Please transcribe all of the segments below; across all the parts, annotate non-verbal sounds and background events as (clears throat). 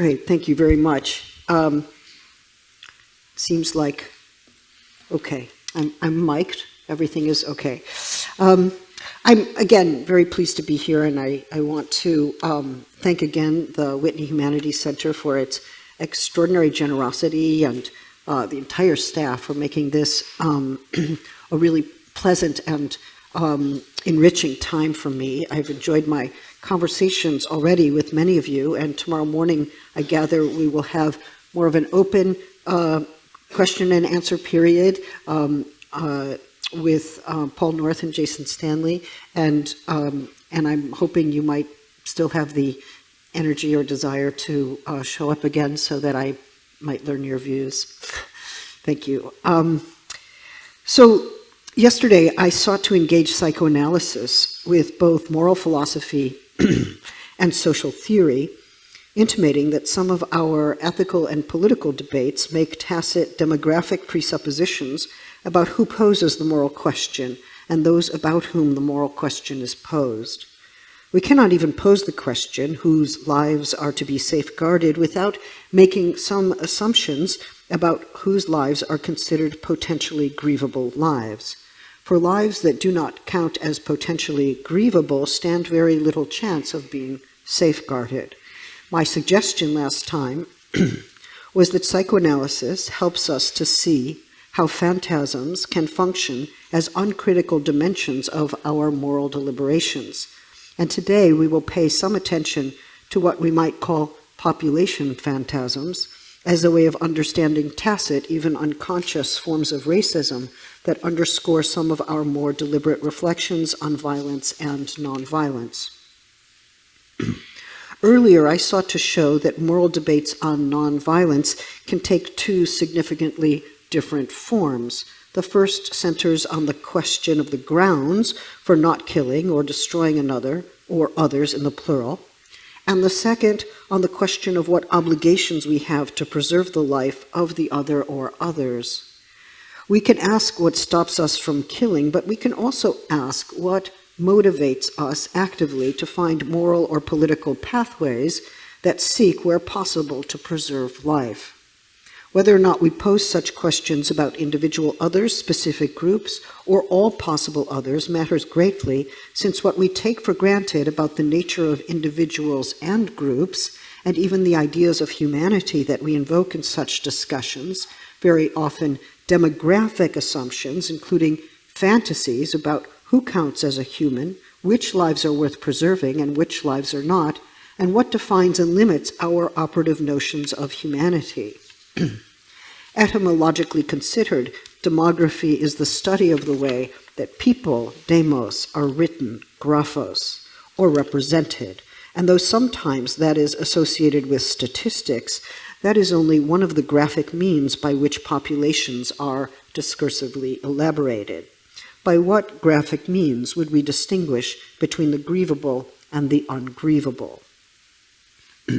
Great, thank you very much. Um, seems like, okay, I'm, I'm mic'd, everything is okay. Um, I'm, again, very pleased to be here, and I, I want to um, thank again the Whitney Humanities Center for its extraordinary generosity and uh, the entire staff for making this um, (clears throat) a really pleasant and um, enriching time for me. I've enjoyed my conversations already with many of you, and tomorrow morning, I gather we will have more of an open uh, question and answer period um, uh, with uh, Paul North and Jason Stanley, and um, and I'm hoping you might still have the energy or desire to uh, show up again so that I might learn your views. Thank you. Um, so yesterday I sought to engage psychoanalysis with both moral philosophy (clears throat) and social theory, intimating that some of our ethical and political debates make tacit demographic presuppositions about who poses the moral question and those about whom the moral question is posed. We cannot even pose the question whose lives are to be safeguarded without making some assumptions about whose lives are considered potentially grievable lives. For lives that do not count as potentially grievable stand very little chance of being safeguarded. My suggestion last time (clears throat) was that psychoanalysis helps us to see how phantasms can function as uncritical dimensions of our moral deliberations, and today we will pay some attention to what we might call population phantasms as a way of understanding tacit, even unconscious forms of racism that underscore some of our more deliberate reflections on violence and nonviolence. (clears throat) Earlier, I sought to show that moral debates on nonviolence can take two significantly different forms. The first centers on the question of the grounds for not killing or destroying another, or others in the plural, and the second on the question of what obligations we have to preserve the life of the other or others. We can ask what stops us from killing, but we can also ask what motivates us actively to find moral or political pathways that seek, where possible, to preserve life. Whether or not we pose such questions about individual others, specific groups, or all possible others matters greatly, since what we take for granted about the nature of individuals and groups, and even the ideas of humanity that we invoke in such discussions, very often demographic assumptions, including fantasies about who counts as a human, which lives are worth preserving and which lives are not, and what defines and limits our operative notions of humanity. (clears throat) Etymologically considered, demography is the study of the way that people, demos, are written, graphos, or represented. And though sometimes that is associated with statistics, that is only one of the graphic means by which populations are discursively elaborated. By what graphic means would we distinguish between the grievable and the ungrievable? (clears throat)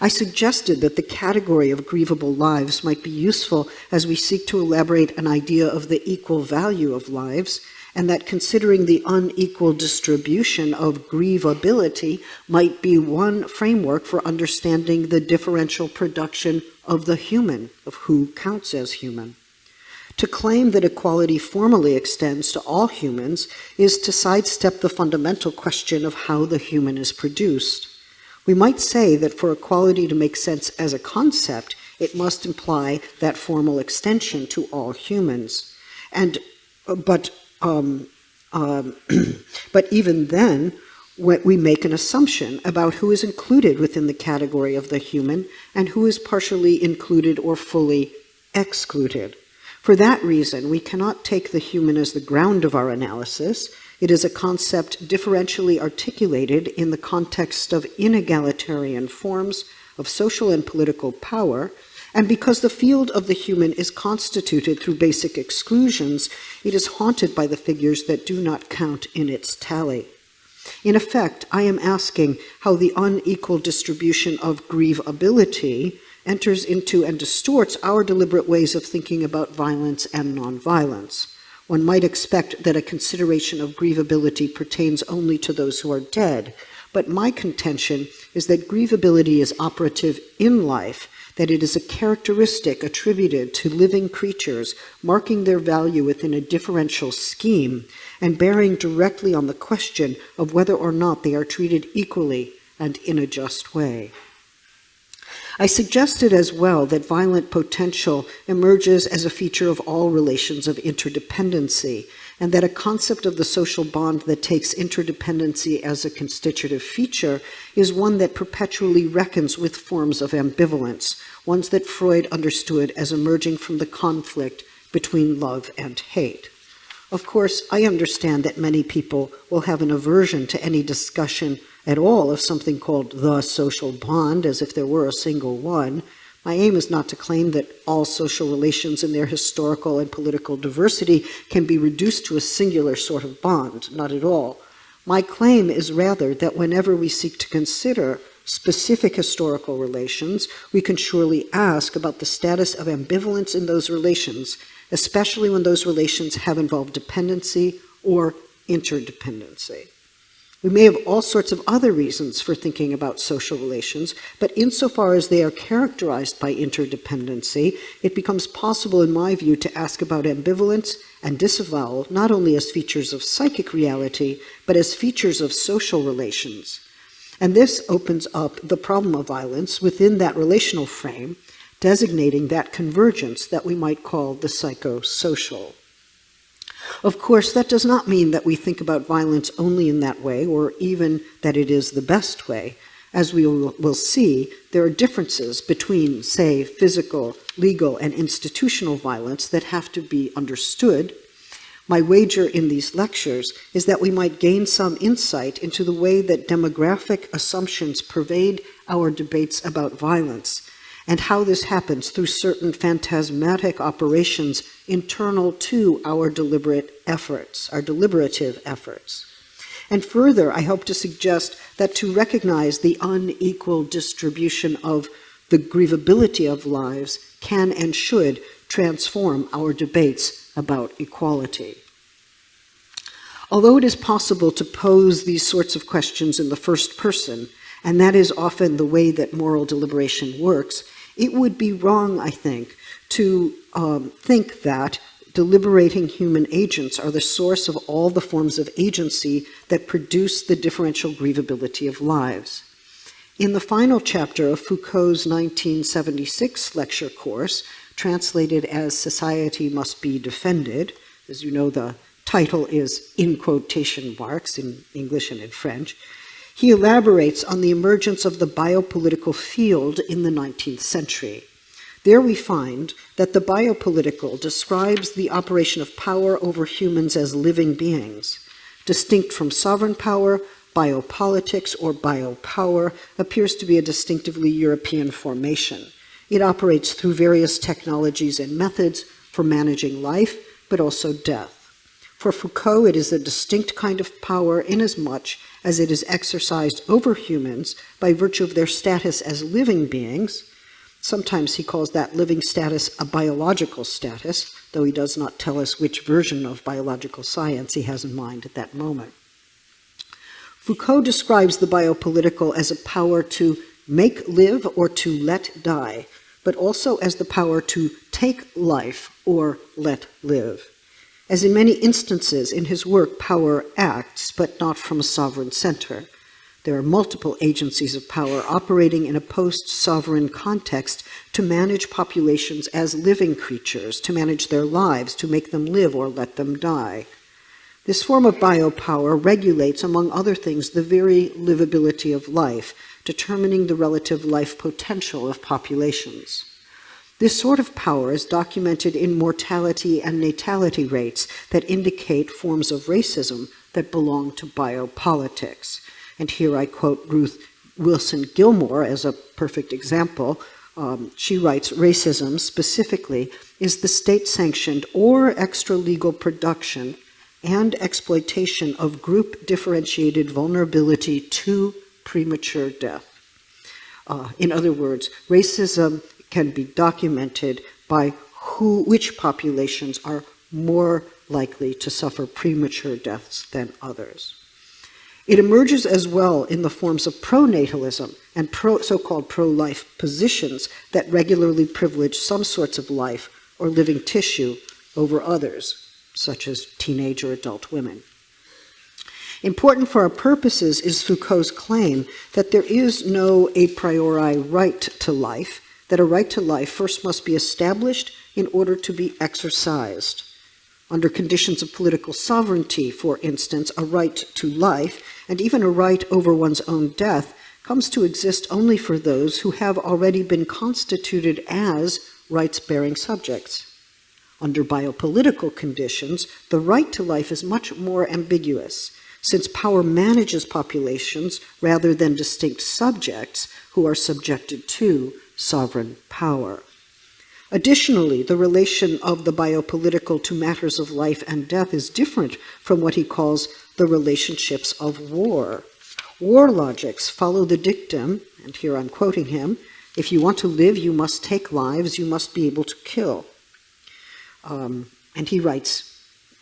I suggested that the category of grievable lives might be useful as we seek to elaborate an idea of the equal value of lives, and that considering the unequal distribution of grievability might be one framework for understanding the differential production of the human, of who counts as human. To claim that equality formally extends to all humans is to sidestep the fundamental question of how the human is produced. We might say that for equality to make sense as a concept, it must imply that formal extension to all humans. And, uh, but, um, um, (clears throat) but even then, we make an assumption about who is included within the category of the human and who is partially included or fully excluded. For that reason, we cannot take the human as the ground of our analysis, it is a concept differentially articulated in the context of inegalitarian forms of social and political power, and because the field of the human is constituted through basic exclusions, it is haunted by the figures that do not count in its tally. In effect, I am asking how the unequal distribution of grievability enters into and distorts our deliberate ways of thinking about violence and nonviolence. One might expect that a consideration of grievability pertains only to those who are dead, but my contention is that grievability is operative in life, that it is a characteristic attributed to living creatures, marking their value within a differential scheme, and bearing directly on the question of whether or not they are treated equally and in a just way. I suggested as well that violent potential emerges as a feature of all relations of interdependency, and that a concept of the social bond that takes interdependency as a constitutive feature is one that perpetually reckons with forms of ambivalence, ones that Freud understood as emerging from the conflict between love and hate. Of course, I understand that many people will have an aversion to any discussion at all of something called the social bond, as if there were a single one. My aim is not to claim that all social relations in their historical and political diversity can be reduced to a singular sort of bond, not at all. My claim is rather that whenever we seek to consider specific historical relations, we can surely ask about the status of ambivalence in those relations, especially when those relations have involved dependency or interdependency. We may have all sorts of other reasons for thinking about social relations, but insofar as they are characterized by interdependency, it becomes possible, in my view, to ask about ambivalence and disavowal not only as features of psychic reality, but as features of social relations. And this opens up the problem of violence within that relational frame, designating that convergence that we might call the psychosocial. Of course, that does not mean that we think about violence only in that way, or even that it is the best way. As we will see, there are differences between, say, physical, legal, and institutional violence that have to be understood. My wager in these lectures is that we might gain some insight into the way that demographic assumptions pervade our debates about violence, and how this happens through certain phantasmatic operations internal to our deliberate efforts, our deliberative efforts. And further, I hope to suggest that to recognize the unequal distribution of the grievability of lives can and should transform our debates about equality. Although it is possible to pose these sorts of questions in the first person, and that is often the way that moral deliberation works, it would be wrong, I think, to um, think that deliberating human agents are the source of all the forms of agency that produce the differential grievability of lives. In the final chapter of Foucault's 1976 lecture course, translated as Society Must Be Defended, as you know, the title is in quotation marks in English and in French, he elaborates on the emergence of the biopolitical field in the 19th century. There we find that the biopolitical describes the operation of power over humans as living beings. Distinct from sovereign power, biopolitics or biopower appears to be a distinctively European formation. It operates through various technologies and methods for managing life, but also death. For Foucault, it is a distinct kind of power inasmuch as it is exercised over humans by virtue of their status as living beings. Sometimes he calls that living status a biological status, though he does not tell us which version of biological science he has in mind at that moment. Foucault describes the biopolitical as a power to make live or to let die, but also as the power to take life or let live. As in many instances in his work, power acts, but not from a sovereign center. There are multiple agencies of power operating in a post-sovereign context to manage populations as living creatures, to manage their lives, to make them live or let them die. This form of biopower regulates, among other things, the very livability of life, determining the relative life potential of populations. This sort of power is documented in mortality and natality rates that indicate forms of racism that belong to biopolitics. And here I quote Ruth Wilson Gilmore as a perfect example. Um, she writes, racism specifically is the state-sanctioned or extra-legal production and exploitation of group-differentiated vulnerability to premature death. Uh, in other words, racism can be documented by who, which populations are more likely to suffer premature deaths than others. It emerges as well in the forms of pronatalism and pro, so-called pro-life positions that regularly privilege some sorts of life or living tissue over others, such as teenage or adult women. Important for our purposes is Foucault's claim that there is no a priori right to life, that a right to life first must be established in order to be exercised. Under conditions of political sovereignty, for instance, a right to life, and even a right over one's own death, comes to exist only for those who have already been constituted as rights-bearing subjects. Under biopolitical conditions, the right to life is much more ambiguous, since power manages populations rather than distinct subjects who are subjected to sovereign power. Additionally, the relation of the biopolitical to matters of life and death is different from what he calls the relationships of war. War logics follow the dictum, and here I'm quoting him, if you want to live, you must take lives, you must be able to kill. Um, and he writes,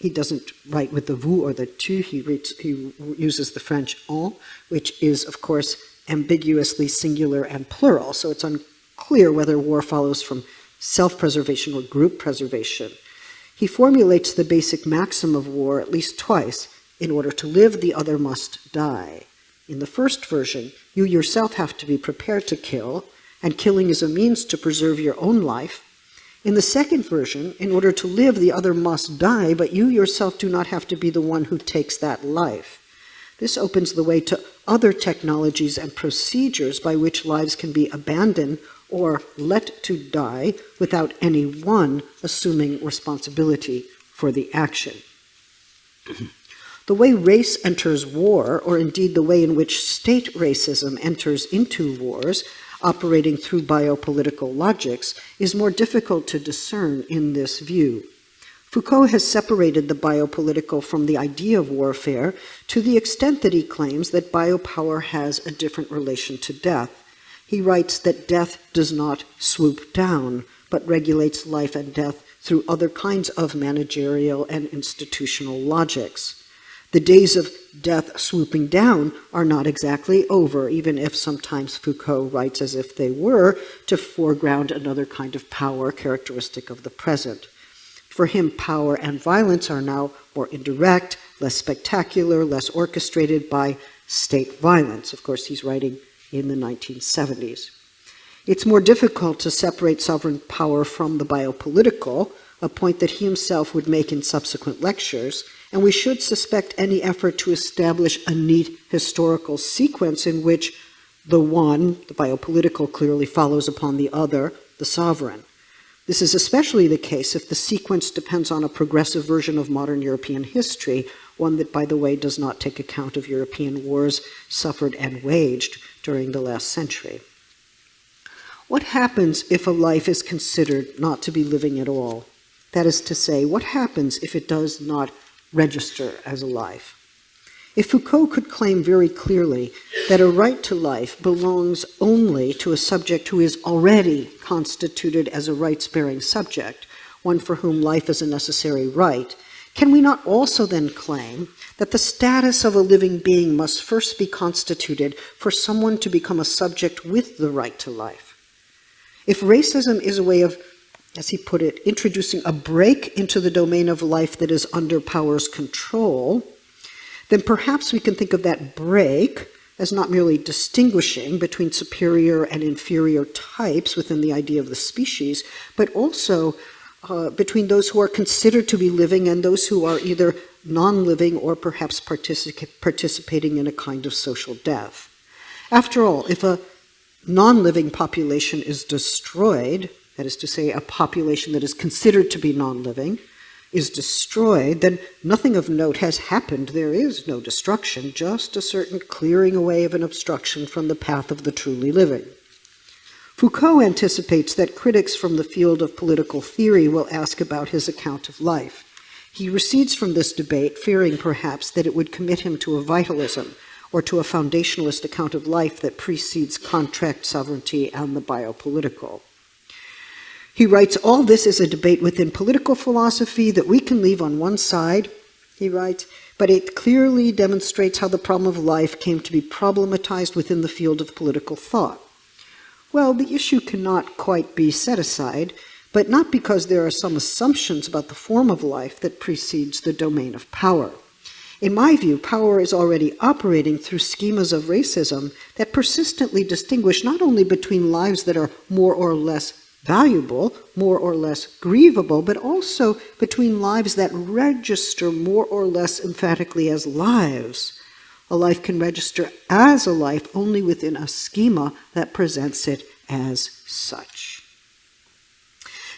he doesn't write with the vous or the tu, he, reads, he uses the French en, which is, of course, ambiguously singular and plural, so it's unclear whether war follows from self-preservation or group preservation. He formulates the basic maxim of war at least twice. In order to live, the other must die. In the first version, you yourself have to be prepared to kill, and killing is a means to preserve your own life. In the second version, in order to live, the other must die, but you yourself do not have to be the one who takes that life. This opens the way to other technologies and procedures by which lives can be abandoned or let to die without any one assuming responsibility for the action. (clears throat) the way race enters war, or indeed the way in which state racism enters into wars, operating through biopolitical logics, is more difficult to discern in this view. Foucault has separated the biopolitical from the idea of warfare to the extent that he claims that biopower has a different relation to death he writes that death does not swoop down, but regulates life and death through other kinds of managerial and institutional logics. The days of death swooping down are not exactly over, even if sometimes Foucault writes as if they were, to foreground another kind of power characteristic of the present. For him, power and violence are now more indirect, less spectacular, less orchestrated by state violence. Of course, he's writing in the 1970s. It's more difficult to separate sovereign power from the biopolitical, a point that he himself would make in subsequent lectures, and we should suspect any effort to establish a neat historical sequence in which the one, the biopolitical, clearly follows upon the other, the sovereign. This is especially the case if the sequence depends on a progressive version of modern European history, one that, by the way, does not take account of European wars suffered and waged during the last century. What happens if a life is considered not to be living at all? That is to say, what happens if it does not register as a life? If Foucault could claim very clearly that a right to life belongs only to a subject who is already constituted as a rights-bearing subject, one for whom life is a necessary right, can we not also then claim that the status of a living being must first be constituted for someone to become a subject with the right to life? If racism is a way of, as he put it, introducing a break into the domain of life that is under power's control, then perhaps we can think of that break as not merely distinguishing between superior and inferior types within the idea of the species, but also uh, between those who are considered to be living and those who are either non-living or perhaps particip participating in a kind of social death. After all, if a non-living population is destroyed, that is to say, a population that is considered to be non-living, is destroyed, then nothing of note has happened. There is no destruction, just a certain clearing away of an obstruction from the path of the truly living. Foucault anticipates that critics from the field of political theory will ask about his account of life. He recedes from this debate, fearing perhaps that it would commit him to a vitalism or to a foundationalist account of life that precedes contract sovereignty and the biopolitical. He writes, all this is a debate within political philosophy that we can leave on one side, he writes, but it clearly demonstrates how the problem of life came to be problematized within the field of political thought. Well, the issue cannot quite be set aside, but not because there are some assumptions about the form of life that precedes the domain of power. In my view, power is already operating through schemas of racism that persistently distinguish not only between lives that are more or less valuable, more or less grievable, but also between lives that register more or less emphatically as lives. A life can register as a life only within a schema that presents it as such.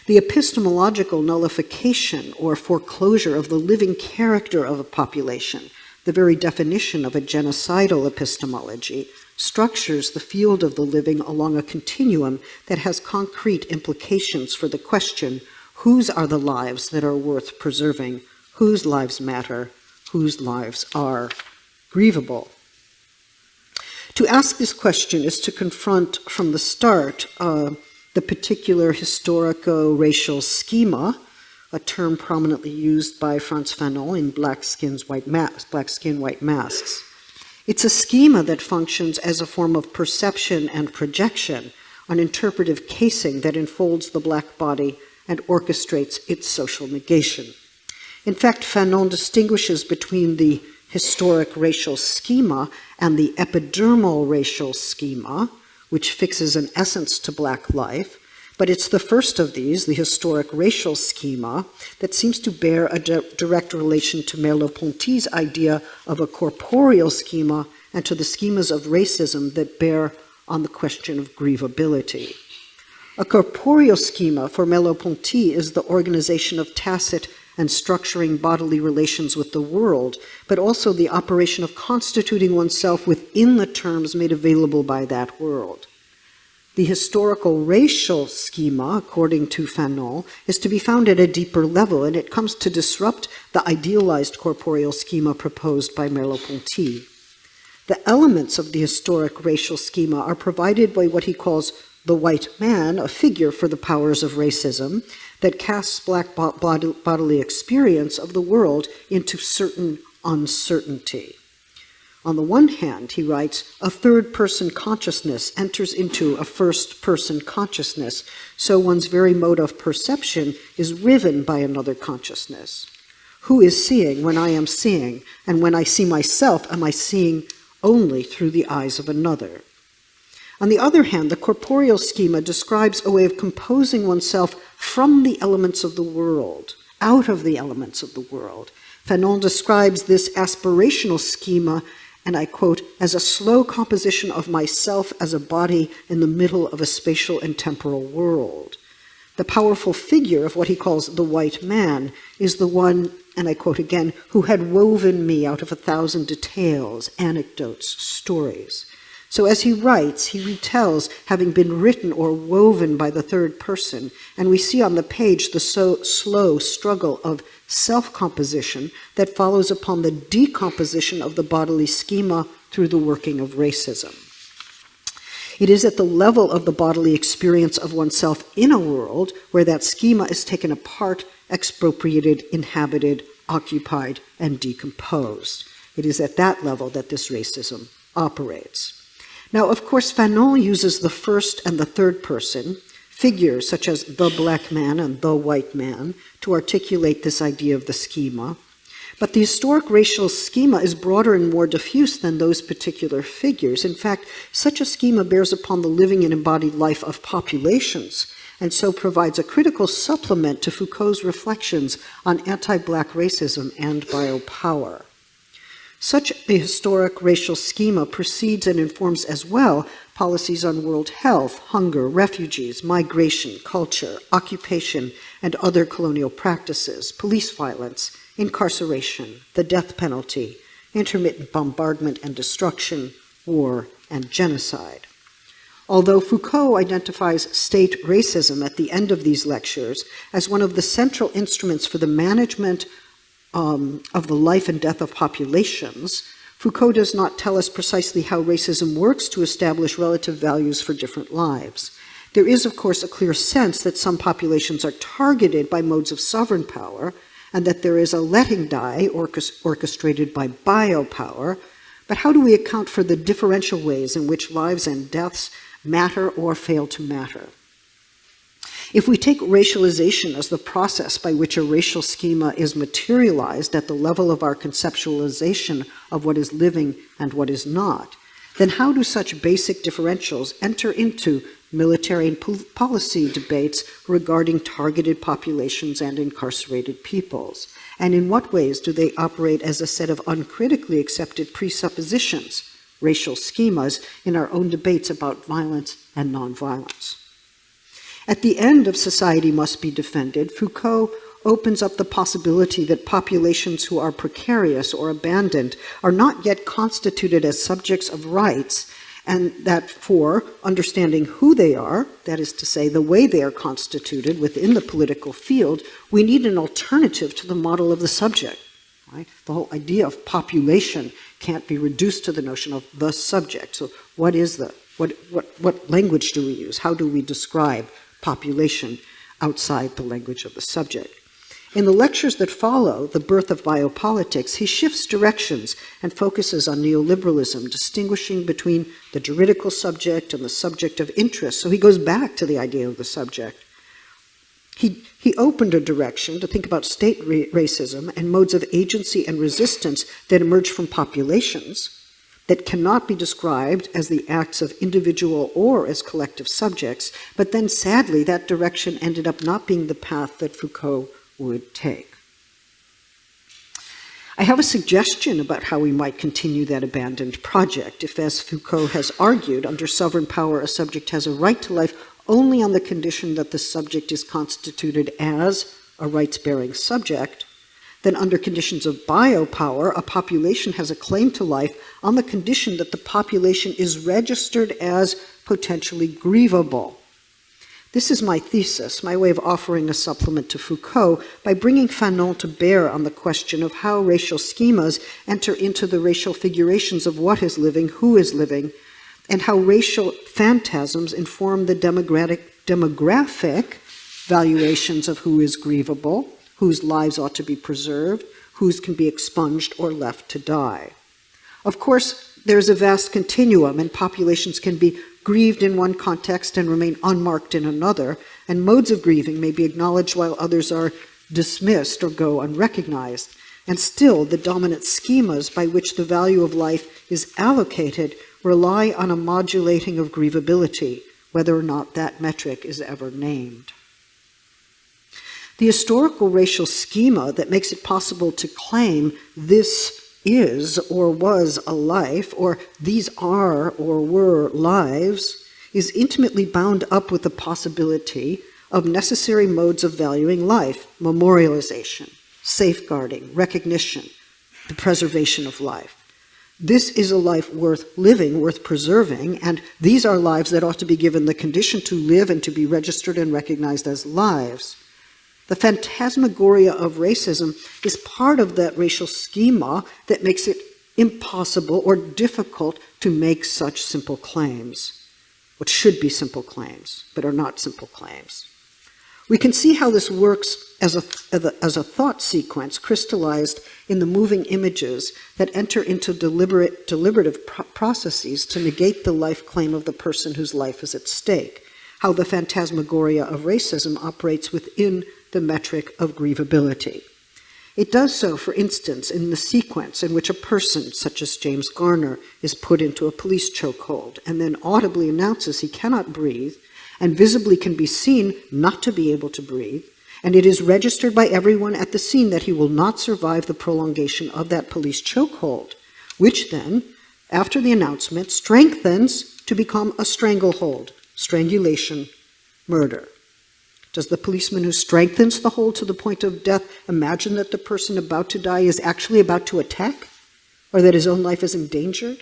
The epistemological nullification or foreclosure of the living character of a population, the very definition of a genocidal epistemology, structures the field of the living along a continuum that has concrete implications for the question whose are the lives that are worth preserving, whose lives matter, whose lives are grievable. To ask this question is to confront from the start uh, the particular historico-racial schema, a term prominently used by Frantz Fanon in Black, Skins, White Black Skin, White Masks. It's a schema that functions as a form of perception and projection, an interpretive casing that enfolds the black body and orchestrates its social negation. In fact, Fanon distinguishes between the historic racial schema and the epidermal racial schema, which fixes an essence to black life, but it's the first of these, the historic racial schema, that seems to bear a di direct relation to Merleau-Ponty's idea of a corporeal schema and to the schemas of racism that bear on the question of grievability. A corporeal schema for Merleau-Ponty is the organization of tacit and structuring bodily relations with the world, but also the operation of constituting oneself within the terms made available by that world. The historical racial schema, according to Fanon, is to be found at a deeper level, and it comes to disrupt the idealized corporeal schema proposed by Merleau-Ponty. The elements of the historic racial schema are provided by what he calls the white man, a figure for the powers of racism, that casts black bodily experience of the world into certain uncertainty. On the one hand, he writes, a third person consciousness enters into a first person consciousness, so one's very mode of perception is riven by another consciousness. Who is seeing when I am seeing, and when I see myself, am I seeing only through the eyes of another? On the other hand, the corporeal schema describes a way of composing oneself from the elements of the world, out of the elements of the world. Fanon describes this aspirational schema and I quote, as a slow composition of myself as a body in the middle of a spatial and temporal world. The powerful figure of what he calls the white man is the one, and I quote again, who had woven me out of a thousand details, anecdotes, stories. So as he writes, he retells having been written or woven by the third person, and we see on the page the so slow struggle of self-composition that follows upon the decomposition of the bodily schema through the working of racism. It is at the level of the bodily experience of oneself in a world where that schema is taken apart, expropriated, inhabited, occupied, and decomposed. It is at that level that this racism operates. Now, of course, Fanon uses the first and the third person, figures such as the black man and the white man, to articulate this idea of the schema. But the historic racial schema is broader and more diffuse than those particular figures. In fact, such a schema bears upon the living and embodied life of populations, and so provides a critical supplement to Foucault's reflections on anti-black racism and biopower. Such a historic racial schema precedes and informs as well policies on world health, hunger, refugees, migration, culture, occupation, and other colonial practices, police violence, incarceration, the death penalty, intermittent bombardment and destruction, war, and genocide. Although Foucault identifies state racism at the end of these lectures as one of the central instruments for the management um, of the life and death of populations, Foucault does not tell us precisely how racism works to establish relative values for different lives. There is, of course, a clear sense that some populations are targeted by modes of sovereign power, and that there is a letting die orchestrated by biopower, but how do we account for the differential ways in which lives and deaths matter or fail to matter? If we take racialization as the process by which a racial schema is materialized at the level of our conceptualization of what is living and what is not, then how do such basic differentials enter into military and policy debates regarding targeted populations and incarcerated peoples? And in what ways do they operate as a set of uncritically accepted presuppositions, racial schemas, in our own debates about violence and nonviolence? At the end of Society Must Be Defended, Foucault opens up the possibility that populations who are precarious or abandoned are not yet constituted as subjects of rights and that for understanding who they are, that is to say, the way they are constituted within the political field, we need an alternative to the model of the subject. Right? The whole idea of population can't be reduced to the notion of the subject. So what is the, what, what, what language do we use? How do we describe population outside the language of the subject? In the lectures that follow, The Birth of Biopolitics, he shifts directions and focuses on neoliberalism, distinguishing between the juridical subject and the subject of interest. So he goes back to the idea of the subject. He, he opened a direction to think about state racism and modes of agency and resistance that emerge from populations that cannot be described as the acts of individual or as collective subjects, but then sadly that direction ended up not being the path that Foucault would take. I have a suggestion about how we might continue that abandoned project if, as Foucault has argued, under sovereign power a subject has a right to life only on the condition that the subject is constituted as a rights-bearing subject, then under conditions of biopower, a population has a claim to life on the condition that the population is registered as potentially grievable. This is my thesis, my way of offering a supplement to Foucault by bringing Fanon to bear on the question of how racial schemas enter into the racial figurations of what is living, who is living, and how racial phantasms inform the demographic, demographic valuations of who is grievable, whose lives ought to be preserved, whose can be expunged or left to die. Of course, there's a vast continuum, and populations can be grieved in one context and remain unmarked in another, and modes of grieving may be acknowledged while others are dismissed or go unrecognized. And still, the dominant schemas by which the value of life is allocated rely on a modulating of grievability, whether or not that metric is ever named. The historical racial schema that makes it possible to claim this is or was a life, or these are or were lives, is intimately bound up with the possibility of necessary modes of valuing life, memorialization, safeguarding, recognition, the preservation of life. This is a life worth living, worth preserving, and these are lives that ought to be given the condition to live and to be registered and recognized as lives. The phantasmagoria of racism is part of that racial schema that makes it impossible or difficult to make such simple claims, what should be simple claims, but are not simple claims. We can see how this works as a, as a thought sequence crystallized in the moving images that enter into deliberate, deliberative processes to negate the life claim of the person whose life is at stake, how the phantasmagoria of racism operates within the metric of grievability. It does so, for instance, in the sequence in which a person, such as James Garner, is put into a police chokehold and then audibly announces he cannot breathe and visibly can be seen not to be able to breathe, and it is registered by everyone at the scene that he will not survive the prolongation of that police chokehold, which then, after the announcement, strengthens to become a stranglehold, strangulation, murder. Does the policeman who strengthens the hold to the point of death imagine that the person about to die is actually about to attack? Or that his own life is endangered?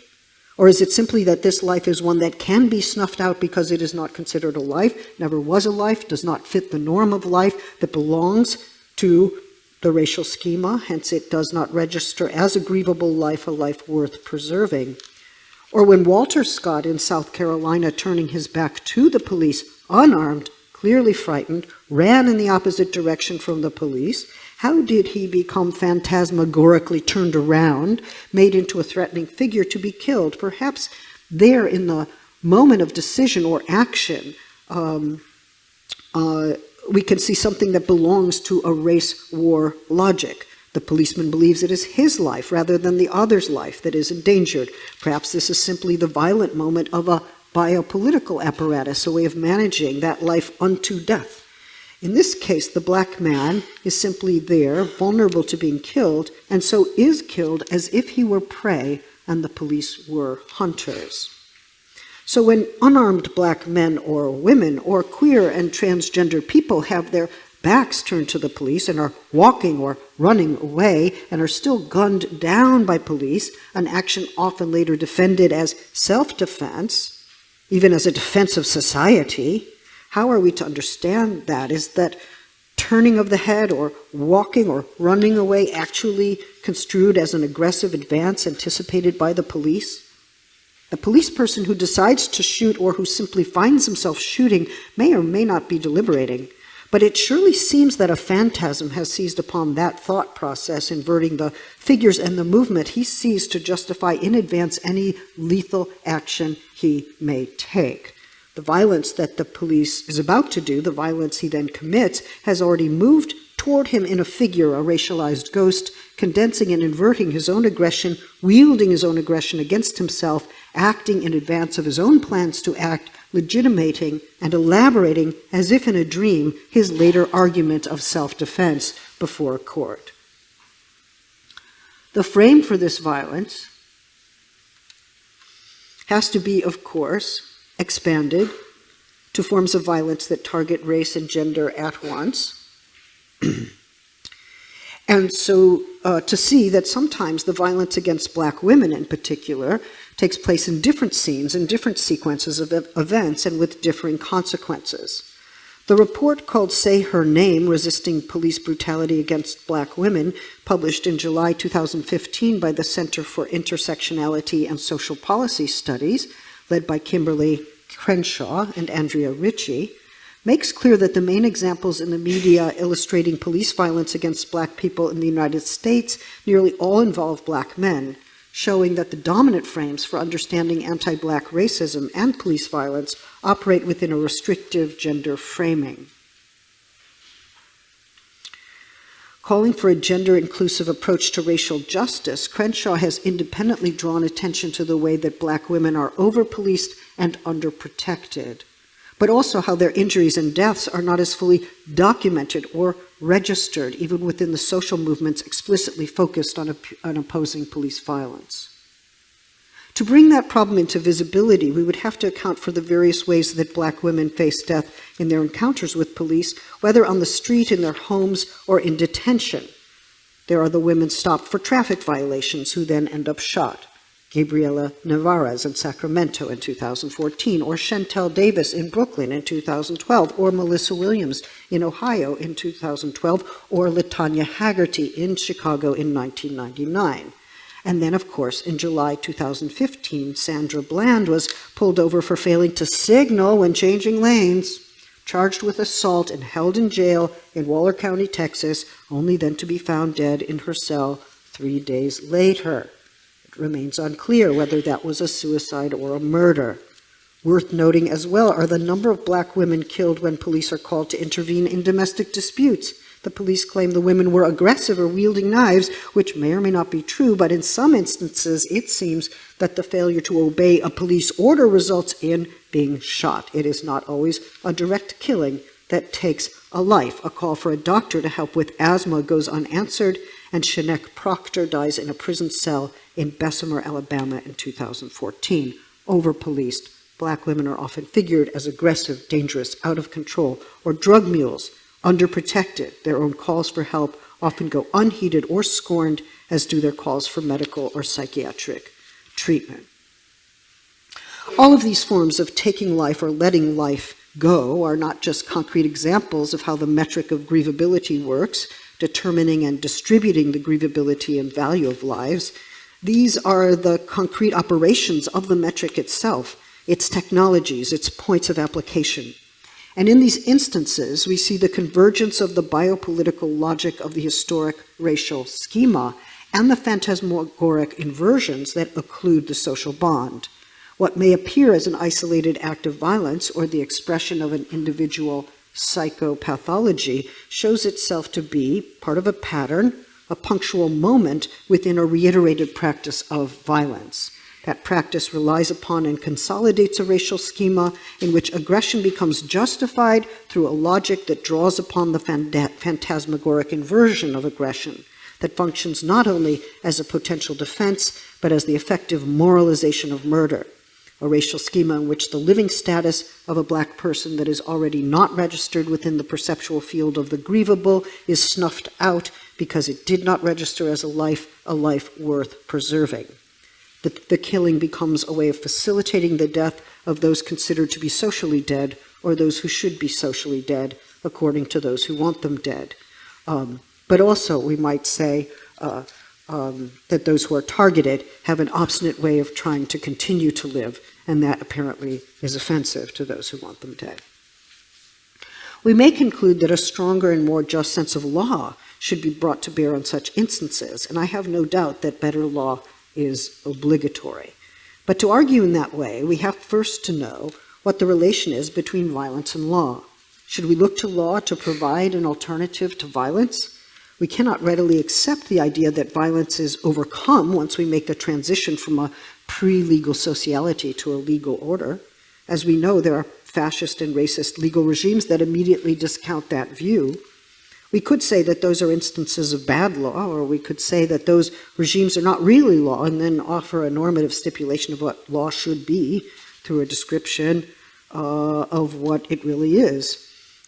Or is it simply that this life is one that can be snuffed out because it is not considered a life, never was a life, does not fit the norm of life, that belongs to the racial schema, hence it does not register as a grievable life, a life worth preserving? Or when Walter Scott in South Carolina, turning his back to the police, unarmed, clearly frightened, ran in the opposite direction from the police, How did he become phantasmagorically turned around, made into a threatening figure to be killed? Perhaps there in the moment of decision or action, um, uh, we can see something that belongs to a race war logic. The policeman believes it is his life rather than the other's life that is endangered. Perhaps this is simply the violent moment of a biopolitical apparatus, a way of managing that life unto death. In this case, the black man is simply there, vulnerable to being killed, and so is killed as if he were prey and the police were hunters. So when unarmed black men or women or queer and transgender people have their backs turned to the police and are walking or running away and are still gunned down by police, an action often later defended as self-defense, even as a defense of society, how are we to understand that? Is that turning of the head or walking or running away actually construed as an aggressive advance anticipated by the police? The police person who decides to shoot or who simply finds himself shooting may or may not be deliberating, but it surely seems that a phantasm has seized upon that thought process, inverting the figures and the movement he sees to justify in advance any lethal action he may take. The violence that the police is about to do, the violence he then commits, has already moved toward him in a figure, a racialized ghost, condensing and inverting his own aggression, wielding his own aggression against himself, acting in advance of his own plans to act, legitimating and elaborating, as if in a dream, his later argument of self-defense before a court. The frame for this violence has to be, of course, expanded to forms of violence that target race and gender at once. (clears throat) and so uh, to see that sometimes the violence against black women in particular takes place in different scenes, in different sequences of events, and with differing consequences. The report called Say Her Name, Resisting Police Brutality Against Black Women, published in July 2015 by the Center for Intersectionality and Social Policy Studies, led by Kimberlé Crenshaw and Andrea Ritchie, makes clear that the main examples in the media illustrating police violence against black people in the United States nearly all involve black men, showing that the dominant frames for understanding anti-black racism and police violence operate within a restrictive gender framing. Calling for a gender-inclusive approach to racial justice, Crenshaw has independently drawn attention to the way that black women are over-policed and underprotected, but also how their injuries and deaths are not as fully documented or registered, even within the social movements explicitly focused on, on opposing police violence. To bring that problem into visibility, we would have to account for the various ways that black women face death in their encounters with police, whether on the street, in their homes, or in detention. There are the women stopped for traffic violations who then end up shot. Gabriella Nevarez in Sacramento in 2014, or Shantel Davis in Brooklyn in 2012, or Malissa Williams in Ohio in 2012, or Latanya Haggerty in Chicago in 1999. And then, of course, in July 2015, Sandra Bland was pulled over for failing to signal when changing lanes, charged with assault and held in jail in Waller County, Texas, only then to be found dead in her cell three days later. Remains unclear whether that was a suicide or a murder. Worth noting as well are the number of black women killed when police are called to intervene in domestic disputes. The police claim the women were aggressive or wielding knives, which may or may not be true, but in some instances it seems that the failure to obey a police order results in being shot. It is not always a direct killing that takes a life. A call for a doctor to help with asthma goes unanswered, and Sheneque Proctor dies in a prison cell in Bessemer, Alabama in 2014. Over-policed, black women are often figured as aggressive, dangerous, out of control, or drug mules, underprotected. Their own calls for help often go unheeded or scorned, as do their calls for medical or psychiatric treatment. All of these forms of taking life or letting life go are not just concrete examples of how the metric of grievability works, determining and distributing the grievability and value of lives. These are the concrete operations of the metric itself, its technologies, its points of application. And in these instances, we see the convergence of the biopolitical logic of the historic racial schema and the phantasmagoric inversions that occlude the social bond. What may appear as an isolated act of violence or the expression of an individual psychopathology shows itself to be part of a pattern, a punctual moment within a reiterated practice of violence. That practice relies upon and consolidates a racial schema in which aggression becomes justified through a logic that draws upon the phantasmagoric inversion of aggression, that functions not only as a potential defense, but as the effective moralization of murder a racial schema in which the living status of a black person that is already not registered within the perceptual field of the grievable is snuffed out because it did not register as a life, a life worth preserving. The, the killing becomes a way of facilitating the death of those considered to be socially dead or those who should be socially dead, according to those who want them dead. Um, but also, we might say, uh, um, that those who are targeted have an obstinate way of trying to continue to live, and that apparently is offensive to those who want them dead. We may conclude that a stronger and more just sense of law should be brought to bear on such instances, and I have no doubt that better law is obligatory. But to argue in that way, we have first to know what the relation is between violence and law. Should we look to law to provide an alternative to violence? We cannot readily accept the idea that violence is overcome once we make the transition from a pre-legal sociality to a legal order. As we know, there are fascist and racist legal regimes that immediately discount that view. We could say that those are instances of bad law, or we could say that those regimes are not really law and then offer a normative stipulation of what law should be through a description uh, of what it really is.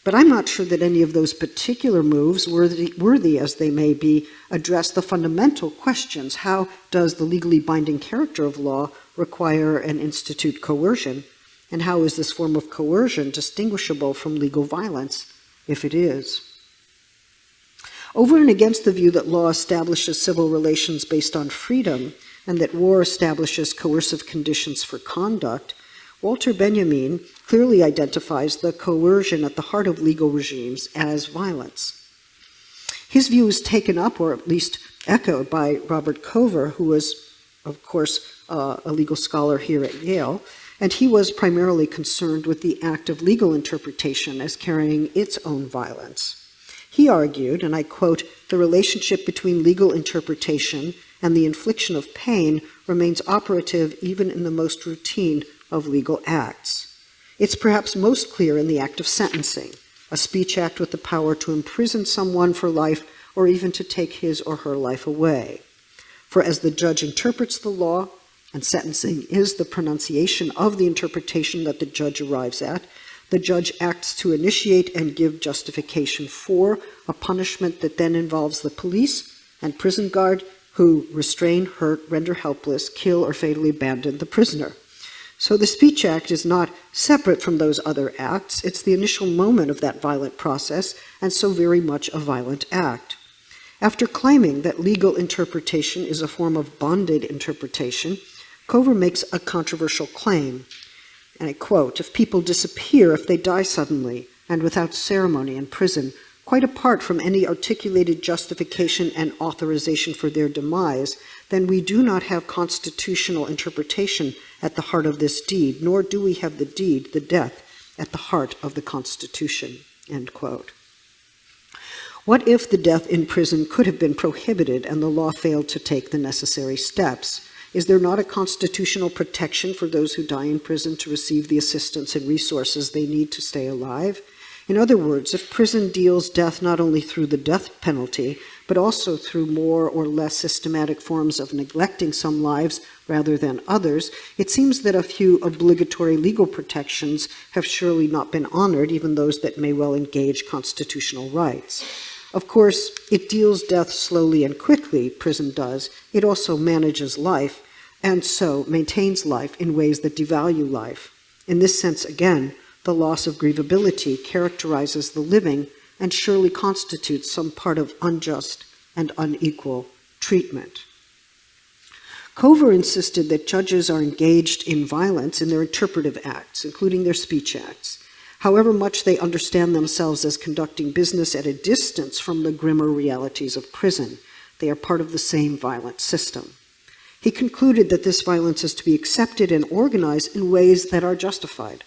But I'm not sure that any of those particular moves, worthy, worthy as they may be, address the fundamental questions. How does the legally binding character of law require and institute coercion? And how is this form of coercion distinguishable from legal violence, if it is? Over and against the view that law establishes civil relations based on freedom and that war establishes coercive conditions for conduct, Walter Benjamin clearly identifies the coercion at the heart of legal regimes as violence. His view is taken up, or at least echoed, by Robert Cover, who was, of course, uh, a legal scholar here at Yale, and he was primarily concerned with the act of legal interpretation as carrying its own violence. He argued, and I quote, the relationship between legal interpretation and the infliction of pain remains operative even in the most routine of legal acts. It's perhaps most clear in the act of sentencing, a speech act with the power to imprison someone for life or even to take his or her life away. For as the judge interprets the law, and sentencing is the pronunciation of the interpretation that the judge arrives at, the judge acts to initiate and give justification for a punishment that then involves the police and prison guard who restrain, hurt, render helpless, kill, or fatally abandon the prisoner. So the Speech Act is not separate from those other acts. It's the initial moment of that violent process, and so very much a violent act. After claiming that legal interpretation is a form of bonded interpretation, Cover makes a controversial claim. And I quote, if people disappear, if they die suddenly and without ceremony in prison, quite apart from any articulated justification and authorization for their demise, then we do not have constitutional interpretation at the heart of this deed, nor do we have the deed, the death, at the heart of the Constitution. End quote. What if the death in prison could have been prohibited and the law failed to take the necessary steps? Is there not a constitutional protection for those who die in prison to receive the assistance and resources they need to stay alive? In other words, if prison deals death not only through the death penalty, but also through more or less systematic forms of neglecting some lives rather than others, it seems that a few obligatory legal protections have surely not been honored, even those that may well engage constitutional rights. Of course, it deals death slowly and quickly, prison does. It also manages life, and so maintains life in ways that devalue life. In this sense, again, the loss of grievability characterizes the living and surely constitutes some part of unjust and unequal treatment. Cover insisted that judges are engaged in violence in their interpretive acts, including their speech acts. However much they understand themselves as conducting business at a distance from the grimmer realities of prison, they are part of the same violent system. He concluded that this violence is to be accepted and organized in ways that are justified.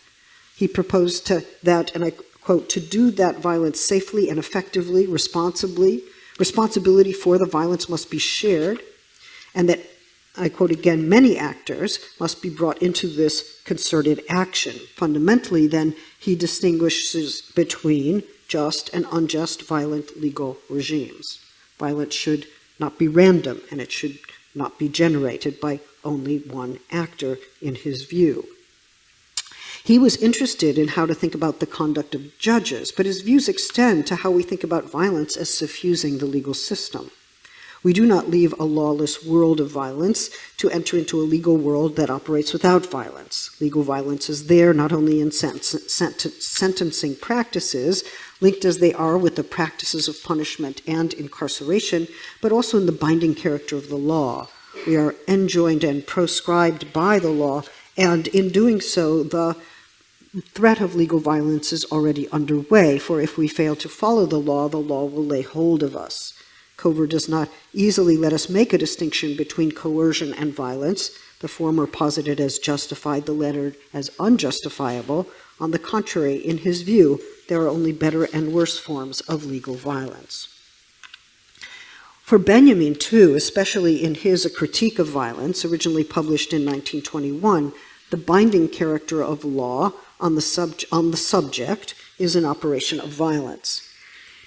He proposed to that, and I quote, to do that violence safely and effectively, responsibly, responsibility for the violence must be shared, and that, I quote again, many actors must be brought into this concerted action. Fundamentally, then, he distinguishes between just and unjust violent legal regimes. Violence should not be random, and it should not be generated by only one actor, in his view. He was interested in how to think about the conduct of judges, but his views extend to how we think about violence as suffusing the legal system. We do not leave a lawless world of violence to enter into a legal world that operates without violence. Legal violence is there not only in sent sent sentencing practices, linked as they are with the practices of punishment and incarceration, but also in the binding character of the law. We are enjoined and proscribed by the law, and in doing so, the threat of legal violence is already underway, for if we fail to follow the law, the law will lay hold of us. Cover does not easily let us make a distinction between coercion and violence, the former posited as justified, the latter as unjustifiable. On the contrary, in his view, there are only better and worse forms of legal violence. For Benjamin, too, especially in his A Critique of Violence, originally published in 1921, the binding character of law on the, on the subject is an operation of violence.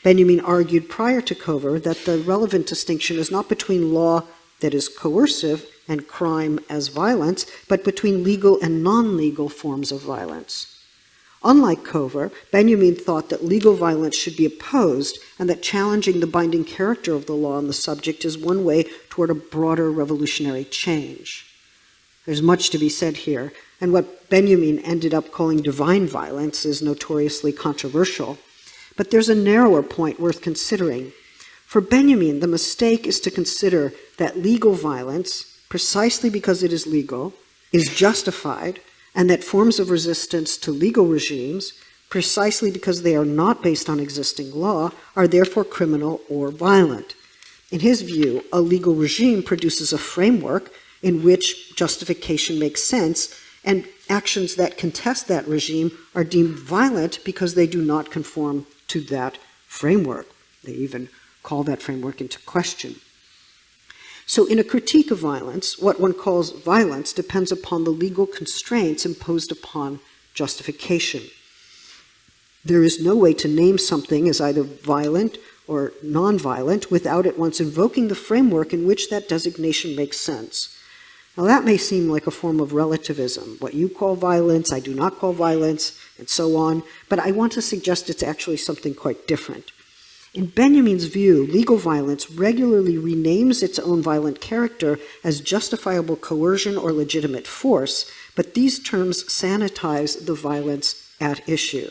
Benjamin argued prior to Cover that the relevant distinction is not between law that is coercive and crime as violence, but between legal and non-legal forms of violence. Unlike Cover, Benjamin thought that legal violence should be opposed and that challenging the binding character of the law on the subject is one way toward a broader revolutionary change. There's much to be said here, and what Benjamin ended up calling divine violence is notoriously controversial. But there's a narrower point worth considering. For Benjamin, the mistake is to consider that legal violence, precisely because it is legal, is justified, and that forms of resistance to legal regimes, precisely because they are not based on existing law, are therefore criminal or violent. In his view, a legal regime produces a framework in which justification makes sense, and actions that contest that regime are deemed violent because they do not conform to that framework. They even call that framework into question. So in a critique of violence, what one calls violence depends upon the legal constraints imposed upon justification. There is no way to name something as either violent or nonviolent without at once invoking the framework in which that designation makes sense. Now that may seem like a form of relativism. What you call violence, I do not call violence, and so on, but I want to suggest it's actually something quite different. In Benjamin's view, legal violence regularly renames its own violent character as justifiable coercion or legitimate force, but these terms sanitize the violence at issue.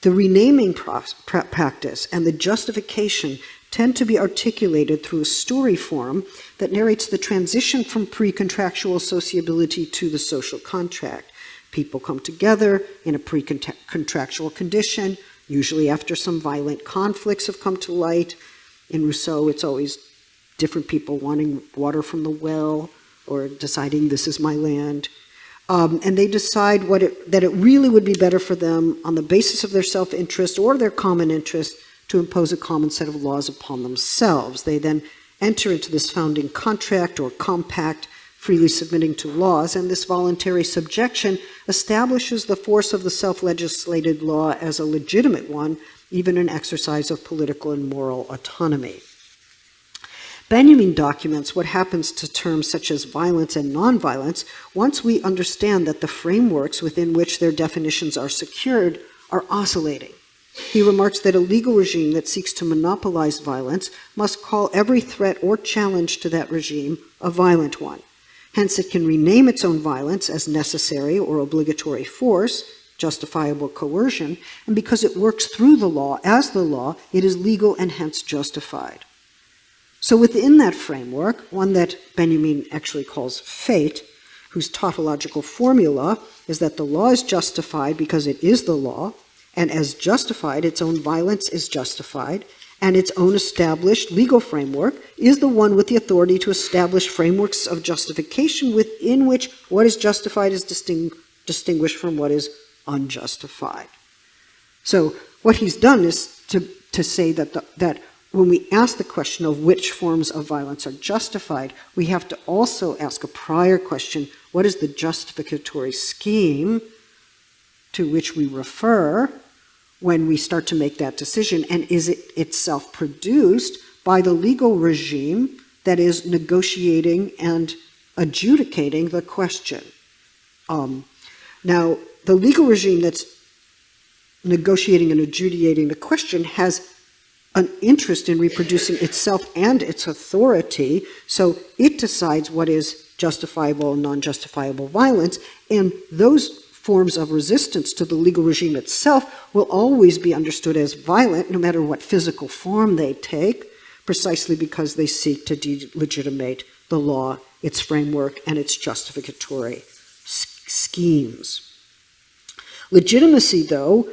The renaming practice and the justification tend to be articulated through a story form that narrates the transition from pre-contractual sociability to the social contract. People come together in a pre-contractual condition, usually after some violent conflicts have come to light. In Rousseau, it's always different people wanting water from the well or deciding this is my land. Um, and they decide what it, that it really would be better for them on the basis of their self-interest or their common interest to impose a common set of laws upon themselves. They then enter into this founding contract or compact, freely submitting to laws, and this voluntary subjection establishes the force of the self-legislated law as a legitimate one, even an exercise of political and moral autonomy. Benjamin documents what happens to terms such as violence and nonviolence once we understand that the frameworks within which their definitions are secured are oscillating. He remarks that a legal regime that seeks to monopolize violence must call every threat or challenge to that regime a violent one. Hence, it can rename its own violence as necessary or obligatory force, justifiable coercion, and because it works through the law as the law, it is legal and hence justified. So within that framework, one that Benjamin actually calls fate, whose tautological formula is that the law is justified because it is the law, and as justified, its own violence is justified, and its own established legal framework is the one with the authority to establish frameworks of justification within which what is justified is disting distinguished from what is unjustified. So what he's done is to, to say that, the, that when we ask the question of which forms of violence are justified, we have to also ask a prior question, what is the justificatory scheme to which we refer when we start to make that decision, and is it itself produced by the legal regime that is negotiating and adjudicating the question? Um, now, the legal regime that's negotiating and adjudicating the question has an interest in reproducing itself and its authority, so it decides what is justifiable and non-justifiable violence, and those forms of resistance to the legal regime itself will always be understood as violent, no matter what physical form they take, precisely because they seek to delegitimate the law, its framework, and its justificatory schemes. Legitimacy, though,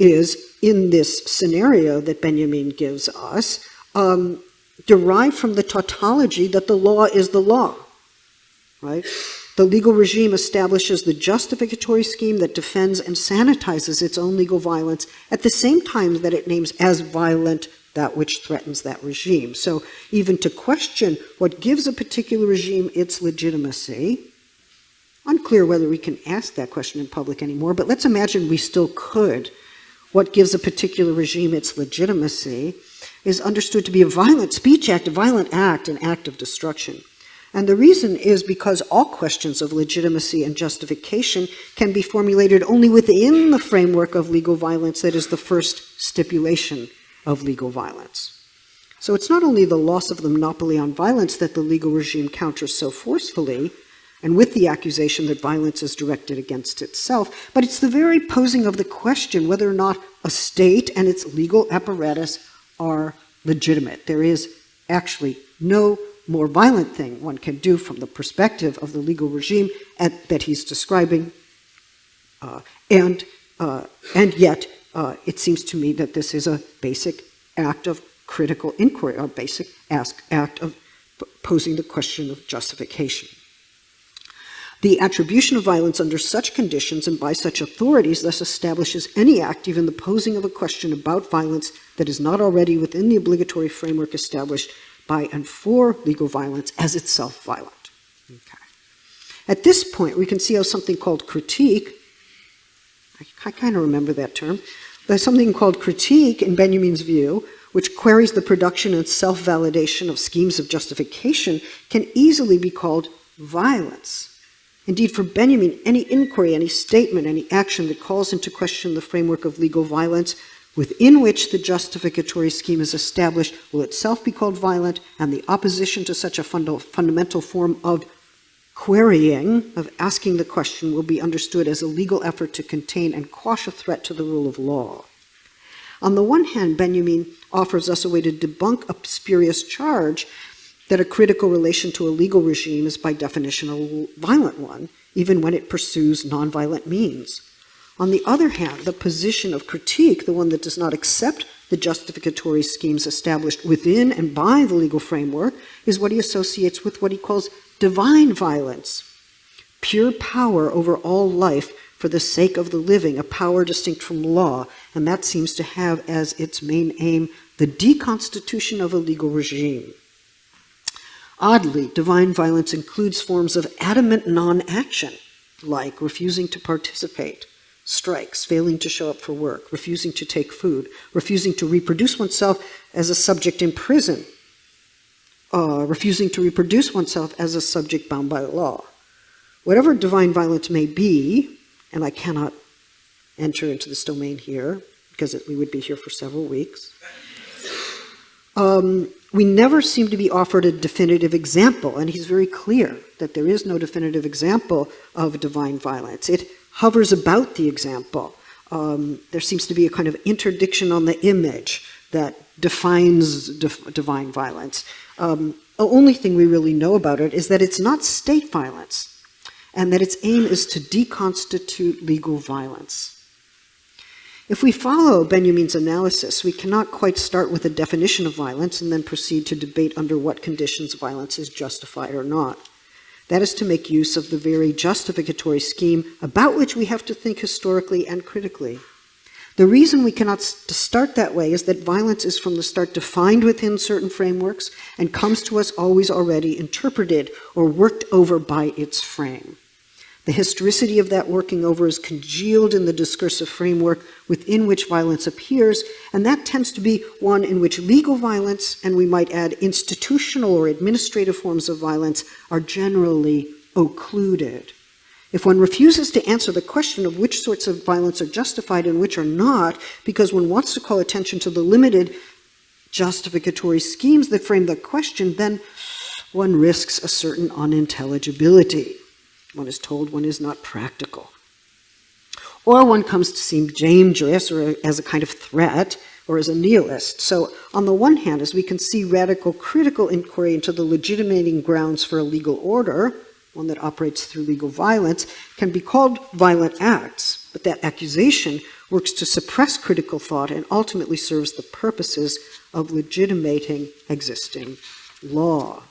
is in this scenario that Benjamin gives us, um, derived from the tautology that the law is the law, right? The legal regime establishes the justificatory scheme that defends and sanitizes its own legal violence at the same time that it names as violent that which threatens that regime. So even to question what gives a particular regime its legitimacy, unclear whether we can ask that question in public anymore, but let's imagine we still could. What gives a particular regime its legitimacy is understood to be a violent speech act, a violent act, an act of destruction. And the reason is because all questions of legitimacy and justification can be formulated only within the framework of legal violence that is the first stipulation of legal violence. So it's not only the loss of the monopoly on violence that the legal regime counters so forcefully, and with the accusation that violence is directed against itself, but it's the very posing of the question whether or not a state and its legal apparatus are legitimate. There is actually no more violent thing one can do from the perspective of the legal regime at, that he's describing. Uh, and, uh, and yet, uh, it seems to me that this is a basic act of critical inquiry, a basic ask, act of posing the question of justification. The attribution of violence under such conditions and by such authorities thus establishes any act, even the posing of a question about violence that is not already within the obligatory framework established by and for legal violence as itself violent. Okay. At this point, we can see how something called critique, I, I kind of remember that term, there's something called critique in Benjamin's view, which queries the production and self-validation of schemes of justification, can easily be called violence. Indeed, for Benjamin, any inquiry, any statement, any action that calls into question the framework of legal violence within which the justificatory scheme is established will itself be called violent, and the opposition to such a funda fundamental form of querying, of asking the question, will be understood as a legal effort to contain and quash a threat to the rule of law. On the one hand, Benjamin offers us a way to debunk a spurious charge that a critical relation to a legal regime is by definition a violent one, even when it pursues nonviolent means. On the other hand, the position of critique, the one that does not accept the justificatory schemes established within and by the legal framework, is what he associates with what he calls divine violence, pure power over all life for the sake of the living, a power distinct from law, and that seems to have as its main aim the deconstitution of a legal regime. Oddly, divine violence includes forms of adamant non-action, like refusing to participate, strikes, failing to show up for work, refusing to take food, refusing to reproduce oneself as a subject in prison, uh, refusing to reproduce oneself as a subject bound by law. Whatever divine violence may be, and I cannot enter into this domain here because it, we would be here for several weeks, um, we never seem to be offered a definitive example, and he's very clear that there is no definitive example of divine violence. It hovers about the example. Um, there seems to be a kind of interdiction on the image that defines divine violence. Um, the only thing we really know about it is that it's not state violence and that its aim is to deconstitute legal violence. If we follow Benjamin's analysis, we cannot quite start with a definition of violence and then proceed to debate under what conditions violence is justified or not. That is to make use of the very justificatory scheme about which we have to think historically and critically. The reason we cannot start that way is that violence is from the start defined within certain frameworks and comes to us always already interpreted or worked over by its frame. The historicity of that working over is congealed in the discursive framework within which violence appears, and that tends to be one in which legal violence, and we might add institutional or administrative forms of violence, are generally occluded. If one refuses to answer the question of which sorts of violence are justified and which are not, because one wants to call attention to the limited justificatory schemes that frame the question, then one risks a certain unintelligibility. One is told one is not practical. Or one comes to seem dangerous or as a kind of threat or as a nihilist. So on the one hand, as we can see radical critical inquiry into the legitimating grounds for a legal order, one that operates through legal violence, can be called violent acts, but that accusation works to suppress critical thought and ultimately serves the purposes of legitimating existing law.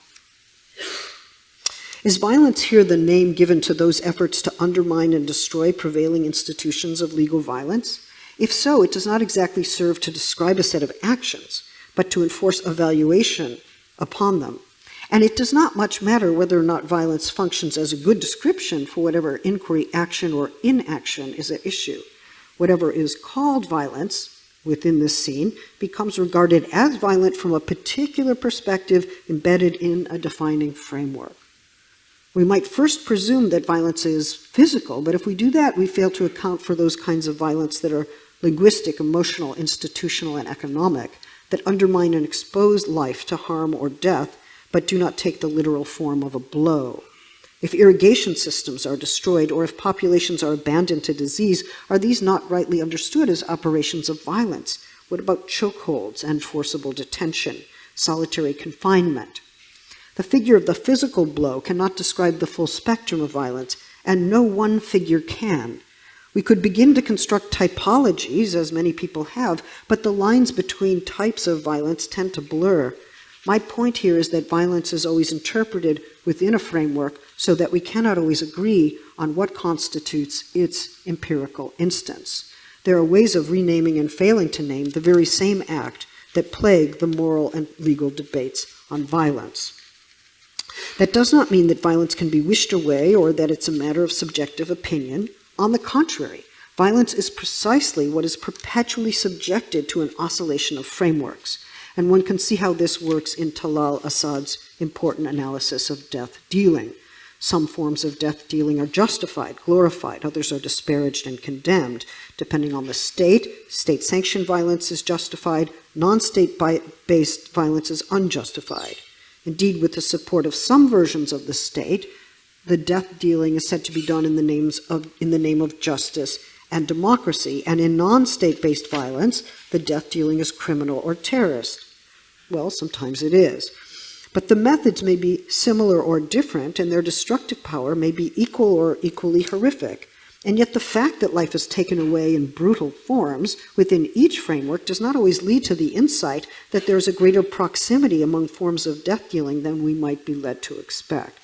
Is violence here the name given to those efforts to undermine and destroy prevailing institutions of legal violence? If so, it does not exactly serve to describe a set of actions, but to enforce evaluation upon them. And it does not much matter whether or not violence functions as a good description for whatever inquiry, action, or inaction is at issue. Whatever is called violence within this scene becomes regarded as violent from a particular perspective embedded in a defining framework. We might first presume that violence is physical, but if we do that, we fail to account for those kinds of violence that are linguistic, emotional, institutional, and economic, that undermine and expose life to harm or death but do not take the literal form of a blow. If irrigation systems are destroyed or if populations are abandoned to disease, are these not rightly understood as operations of violence? What about chokeholds and forcible detention, solitary confinement? The figure of the physical blow cannot describe the full spectrum of violence, and no one figure can. We could begin to construct typologies, as many people have, but the lines between types of violence tend to blur. My point here is that violence is always interpreted within a framework so that we cannot always agree on what constitutes its empirical instance. There are ways of renaming and failing to name the very same act that plague the moral and legal debates on violence. That does not mean that violence can be wished away or that it's a matter of subjective opinion. On the contrary, violence is precisely what is perpetually subjected to an oscillation of frameworks and one can see how this works in Talal Asad's important analysis of death dealing. Some forms of death dealing are justified, glorified, others are disparaged and condemned. Depending on the state, state sanctioned violence is justified, non state based violence is unjustified. Indeed, with the support of some versions of the state, the death dealing is said to be done in the, names of, in the name of justice and democracy, and in non state based violence, the death dealing is criminal or terrorist. Well, sometimes it is. But the methods may be similar or different, and their destructive power may be equal or equally horrific. And yet the fact that life is taken away in brutal forms within each framework does not always lead to the insight that there is a greater proximity among forms of death dealing than we might be led to expect.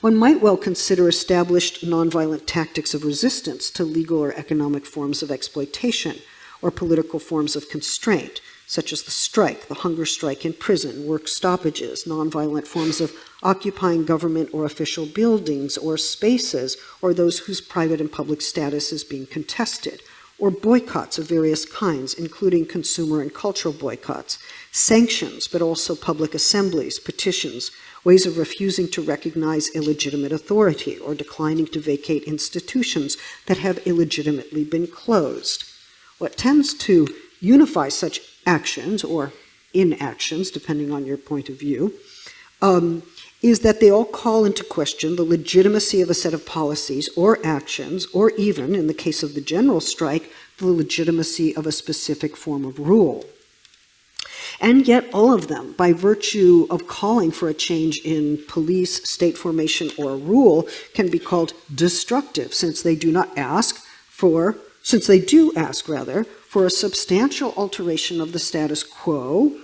One might well consider established nonviolent tactics of resistance to legal or economic forms of exploitation or political forms of constraint, such as the strike, the hunger strike in prison, work stoppages, nonviolent forms of occupying government or official buildings or spaces, or those whose private and public status is being contested, or boycotts of various kinds, including consumer and cultural boycotts, sanctions, but also public assemblies, petitions, ways of refusing to recognize illegitimate authority or declining to vacate institutions that have illegitimately been closed. What tends to unify such actions or inactions, depending on your point of view, um, is that they all call into question the legitimacy of a set of policies or actions, or even, in the case of the general strike, the legitimacy of a specific form of rule. And yet, all of them, by virtue of calling for a change in police, state formation, or rule, can be called destructive, since they do not ask for since they do ask, rather, for a substantial alteration of the status quo,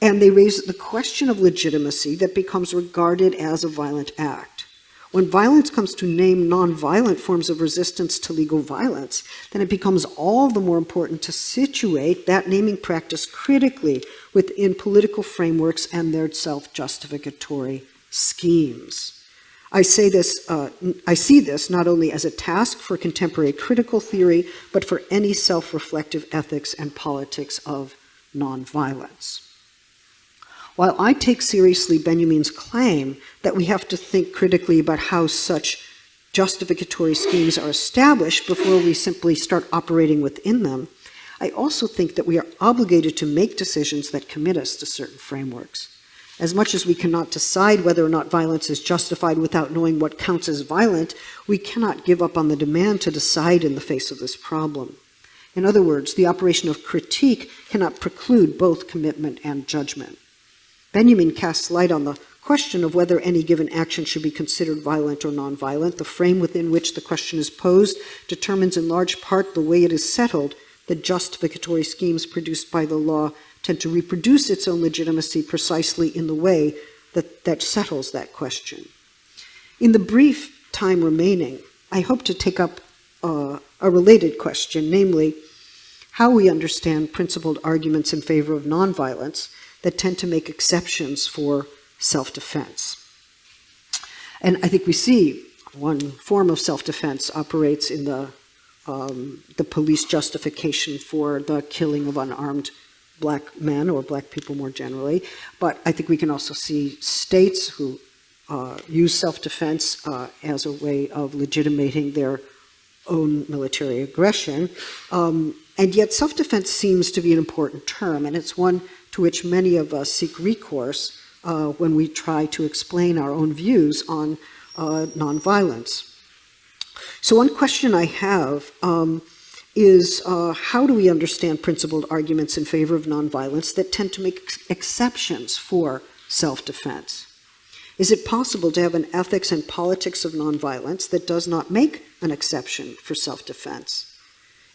and they raise the question of legitimacy that becomes regarded as a violent act. When violence comes to name nonviolent forms of resistance to legal violence, then it becomes all the more important to situate that naming practice critically within political frameworks and their self-justificatory schemes. I say this, uh, I see this not only as a task for contemporary critical theory, but for any self-reflective ethics and politics of nonviolence. While I take seriously Benjamin's claim that we have to think critically about how such justificatory schemes are established before we simply start operating within them, I also think that we are obligated to make decisions that commit us to certain frameworks. As much as we cannot decide whether or not violence is justified without knowing what counts as violent, we cannot give up on the demand to decide in the face of this problem. In other words, the operation of critique cannot preclude both commitment and judgment. Benjamin casts light on the question of whether any given action should be considered violent or nonviolent. The frame within which the question is posed determines in large part the way it is settled the justificatory schemes produced by the law tend to reproduce its own legitimacy precisely in the way that, that settles that question. In the brief time remaining, I hope to take up uh, a related question, namely, how we understand principled arguments in favor of nonviolence that tend to make exceptions for self-defense. And I think we see one form of self-defense operates in the, um, the police justification for the killing of unarmed black men or black people more generally. But I think we can also see states who uh, use self-defense uh, as a way of legitimating their own military aggression. Um, and yet self-defense seems to be an important term, and it's one to which many of us seek recourse uh, when we try to explain our own views on uh, nonviolence. So one question I have um, is uh, how do we understand principled arguments in favor of nonviolence that tend to make ex exceptions for self-defense? Is it possible to have an ethics and politics of nonviolence that does not make an exception for self-defense?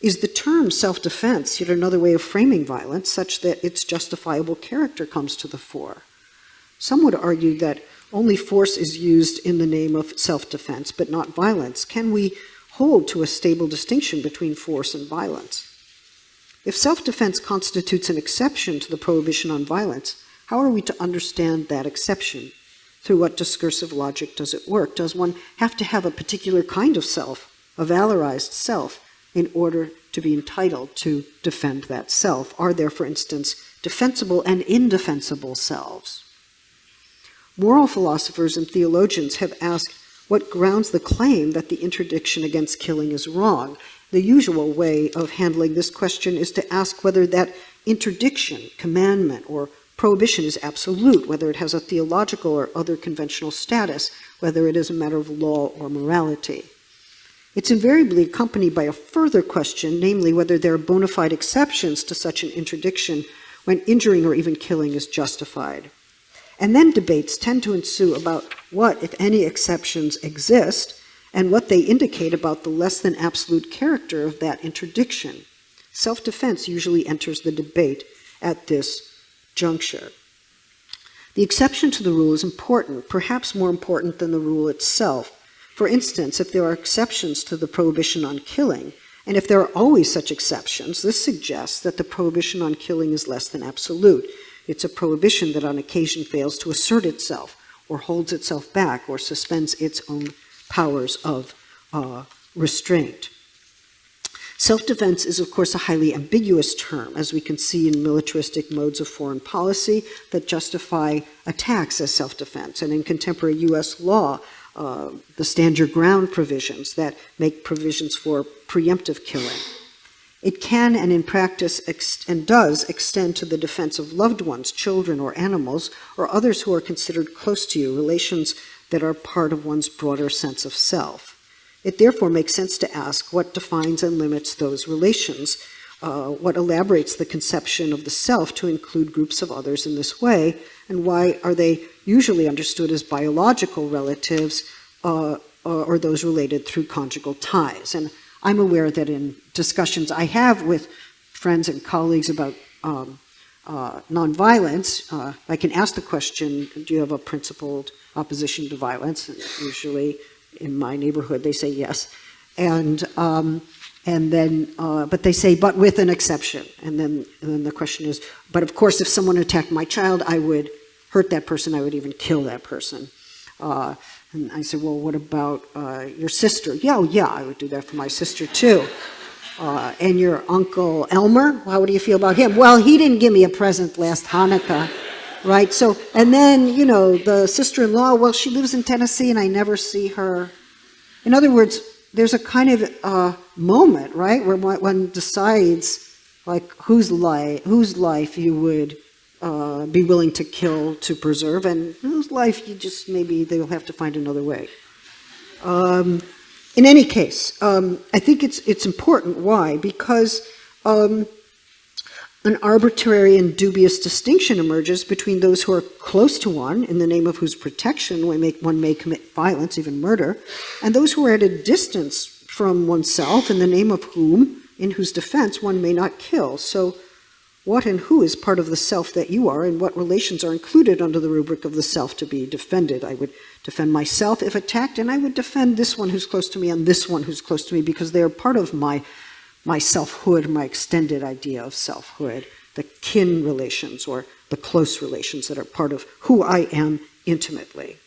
Is the term self-defense yet another way of framing violence such that its justifiable character comes to the fore? Some would argue that only force is used in the name of self-defense, but not violence. Can we hold to a stable distinction between force and violence? If self-defense constitutes an exception to the prohibition on violence, how are we to understand that exception? Through what discursive logic does it work? Does one have to have a particular kind of self, a valorized self, in order to be entitled to defend that self? Are there, for instance, defensible and indefensible selves? Moral philosophers and theologians have asked what grounds the claim that the interdiction against killing is wrong. The usual way of handling this question is to ask whether that interdiction, commandment, or prohibition is absolute, whether it has a theological or other conventional status, whether it is a matter of law or morality. It's invariably accompanied by a further question, namely whether there are bona fide exceptions to such an interdiction when injuring or even killing is justified. And then debates tend to ensue about what, if any, exceptions exist and what they indicate about the less than absolute character of that interdiction. Self-defense usually enters the debate at this juncture. The exception to the rule is important, perhaps more important than the rule itself, for instance, if there are exceptions to the prohibition on killing, and if there are always such exceptions, this suggests that the prohibition on killing is less than absolute. It's a prohibition that on occasion fails to assert itself, or holds itself back, or suspends its own powers of uh, restraint. Self-defense is, of course, a highly ambiguous term, as we can see in militaristic modes of foreign policy that justify attacks as self-defense. And in contemporary U.S. law, uh, the stand your ground provisions that make provisions for preemptive killing. It can and in practice and does extend to the defense of loved ones, children or animals, or others who are considered close to you, relations that are part of one's broader sense of self. It therefore makes sense to ask what defines and limits those relations, uh, what elaborates the conception of the self to include groups of others in this way, and why are they usually understood as biological relatives uh, or those related through conjugal ties. And I'm aware that in discussions I have with friends and colleagues about um, uh, nonviolence, uh, I can ask the question, do you have a principled opposition to violence? And usually in my neighborhood they say yes. And, um, and then, uh, but they say, but with an exception. And then, and then the question is, but of course if someone attacked my child, I would hurt that person, I would even kill that person. And I said, well, what about uh, your sister? Yeah, oh, yeah, I would do that for my sister too. Uh, and your uncle Elmer, how do you feel about him? Well, he didn't give me a present last Hanukkah, right? So, and then, you know, the sister-in-law, well, she lives in Tennessee and I never see her. In other words, there's a kind of uh, moment, right, where one decides, like, whose life, whose life you would uh, be willing to kill to preserve, and whose life you just maybe they'll have to find another way. Um, in any case, um, I think it's it's important. Why? Because um, an arbitrary and dubious distinction emerges between those who are close to one, in the name of whose protection one may, one may commit violence, even murder, and those who are at a distance from oneself, in the name of whom, in whose defense one may not kill. So what and who is part of the self that you are, and what relations are included under the rubric of the self to be defended. I would defend myself if attacked, and I would defend this one who's close to me and this one who's close to me because they are part of my, my selfhood, my extended idea of selfhood, the kin relations or the close relations that are part of who I am intimately.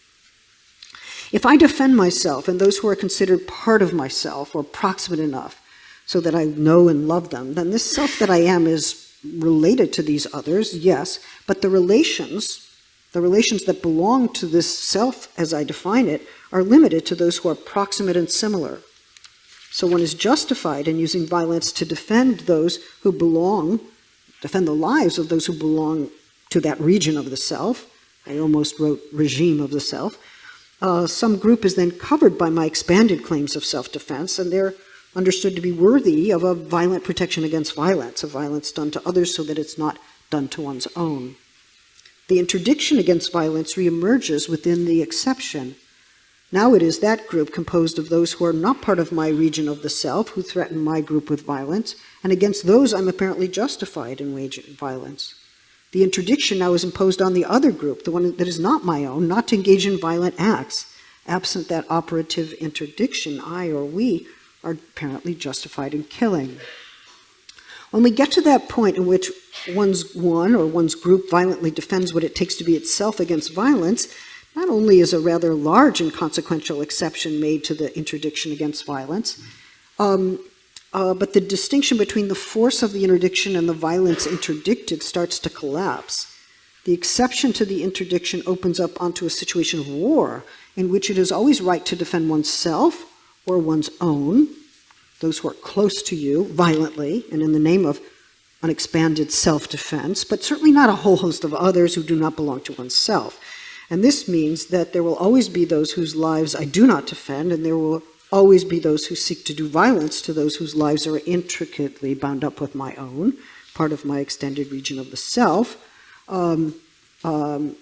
If I defend myself and those who are considered part of myself or proximate enough so that I know and love them, then this self that I am is related to these others, yes, but the relations, the relations that belong to this self as I define it, are limited to those who are proximate and similar. So one is justified in using violence to defend those who belong, defend the lives of those who belong to that region of the self. I almost wrote regime of the self. Uh, some group is then covered by my expanded claims of self-defense, and they're understood to be worthy of a violent protection against violence, of violence done to others so that it's not done to one's own. The interdiction against violence reemerges within the exception. Now it is that group composed of those who are not part of my region of the self, who threaten my group with violence, and against those I'm apparently justified in waging violence. The interdiction now is imposed on the other group, the one that is not my own, not to engage in violent acts. Absent that operative interdiction, I or we are apparently justified in killing. When we get to that point in which one's one or one's group violently defends what it takes to be itself against violence, not only is a rather large and consequential exception made to the interdiction against violence, um, uh, but the distinction between the force of the interdiction and the violence interdicted starts to collapse. The exception to the interdiction opens up onto a situation of war in which it is always right to defend oneself or one's own, those who are close to you, violently, and in the name of an expanded self-defense, but certainly not a whole host of others who do not belong to oneself. And this means that there will always be those whose lives I do not defend, and there will always be those who seek to do violence to those whose lives are intricately bound up with my own, part of my extended region of the self. Um, um,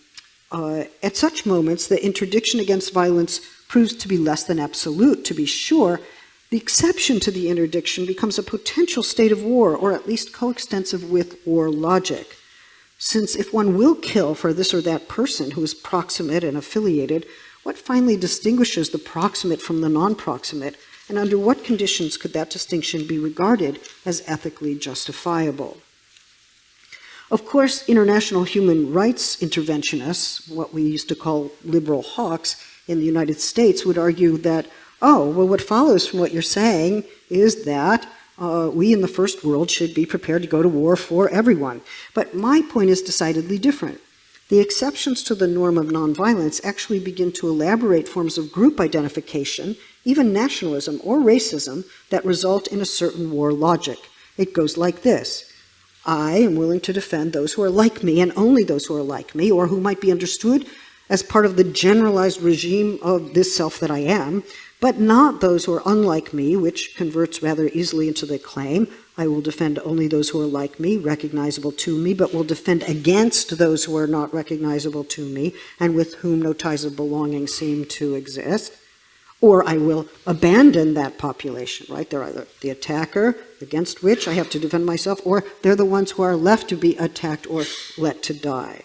uh, at such moments, the interdiction against violence proves to be less than absolute, to be sure, the exception to the interdiction becomes a potential state of war, or at least coextensive with war logic. Since if one will kill for this or that person who is proximate and affiliated, what finally distinguishes the proximate from the non-proximate, and under what conditions could that distinction be regarded as ethically justifiable? Of course, international human rights interventionists, what we used to call liberal hawks, in the United States would argue that, oh, well, what follows from what you're saying is that uh, we in the first world should be prepared to go to war for everyone. But my point is decidedly different. The exceptions to the norm of nonviolence actually begin to elaborate forms of group identification, even nationalism or racism, that result in a certain war logic. It goes like this. I am willing to defend those who are like me and only those who are like me or who might be understood as part of the generalized regime of this self that I am, but not those who are unlike me, which converts rather easily into the claim, I will defend only those who are like me, recognizable to me, but will defend against those who are not recognizable to me, and with whom no ties of belonging seem to exist. Or I will abandon that population, right? They're either the attacker against which I have to defend myself, or they're the ones who are left to be attacked or let to die.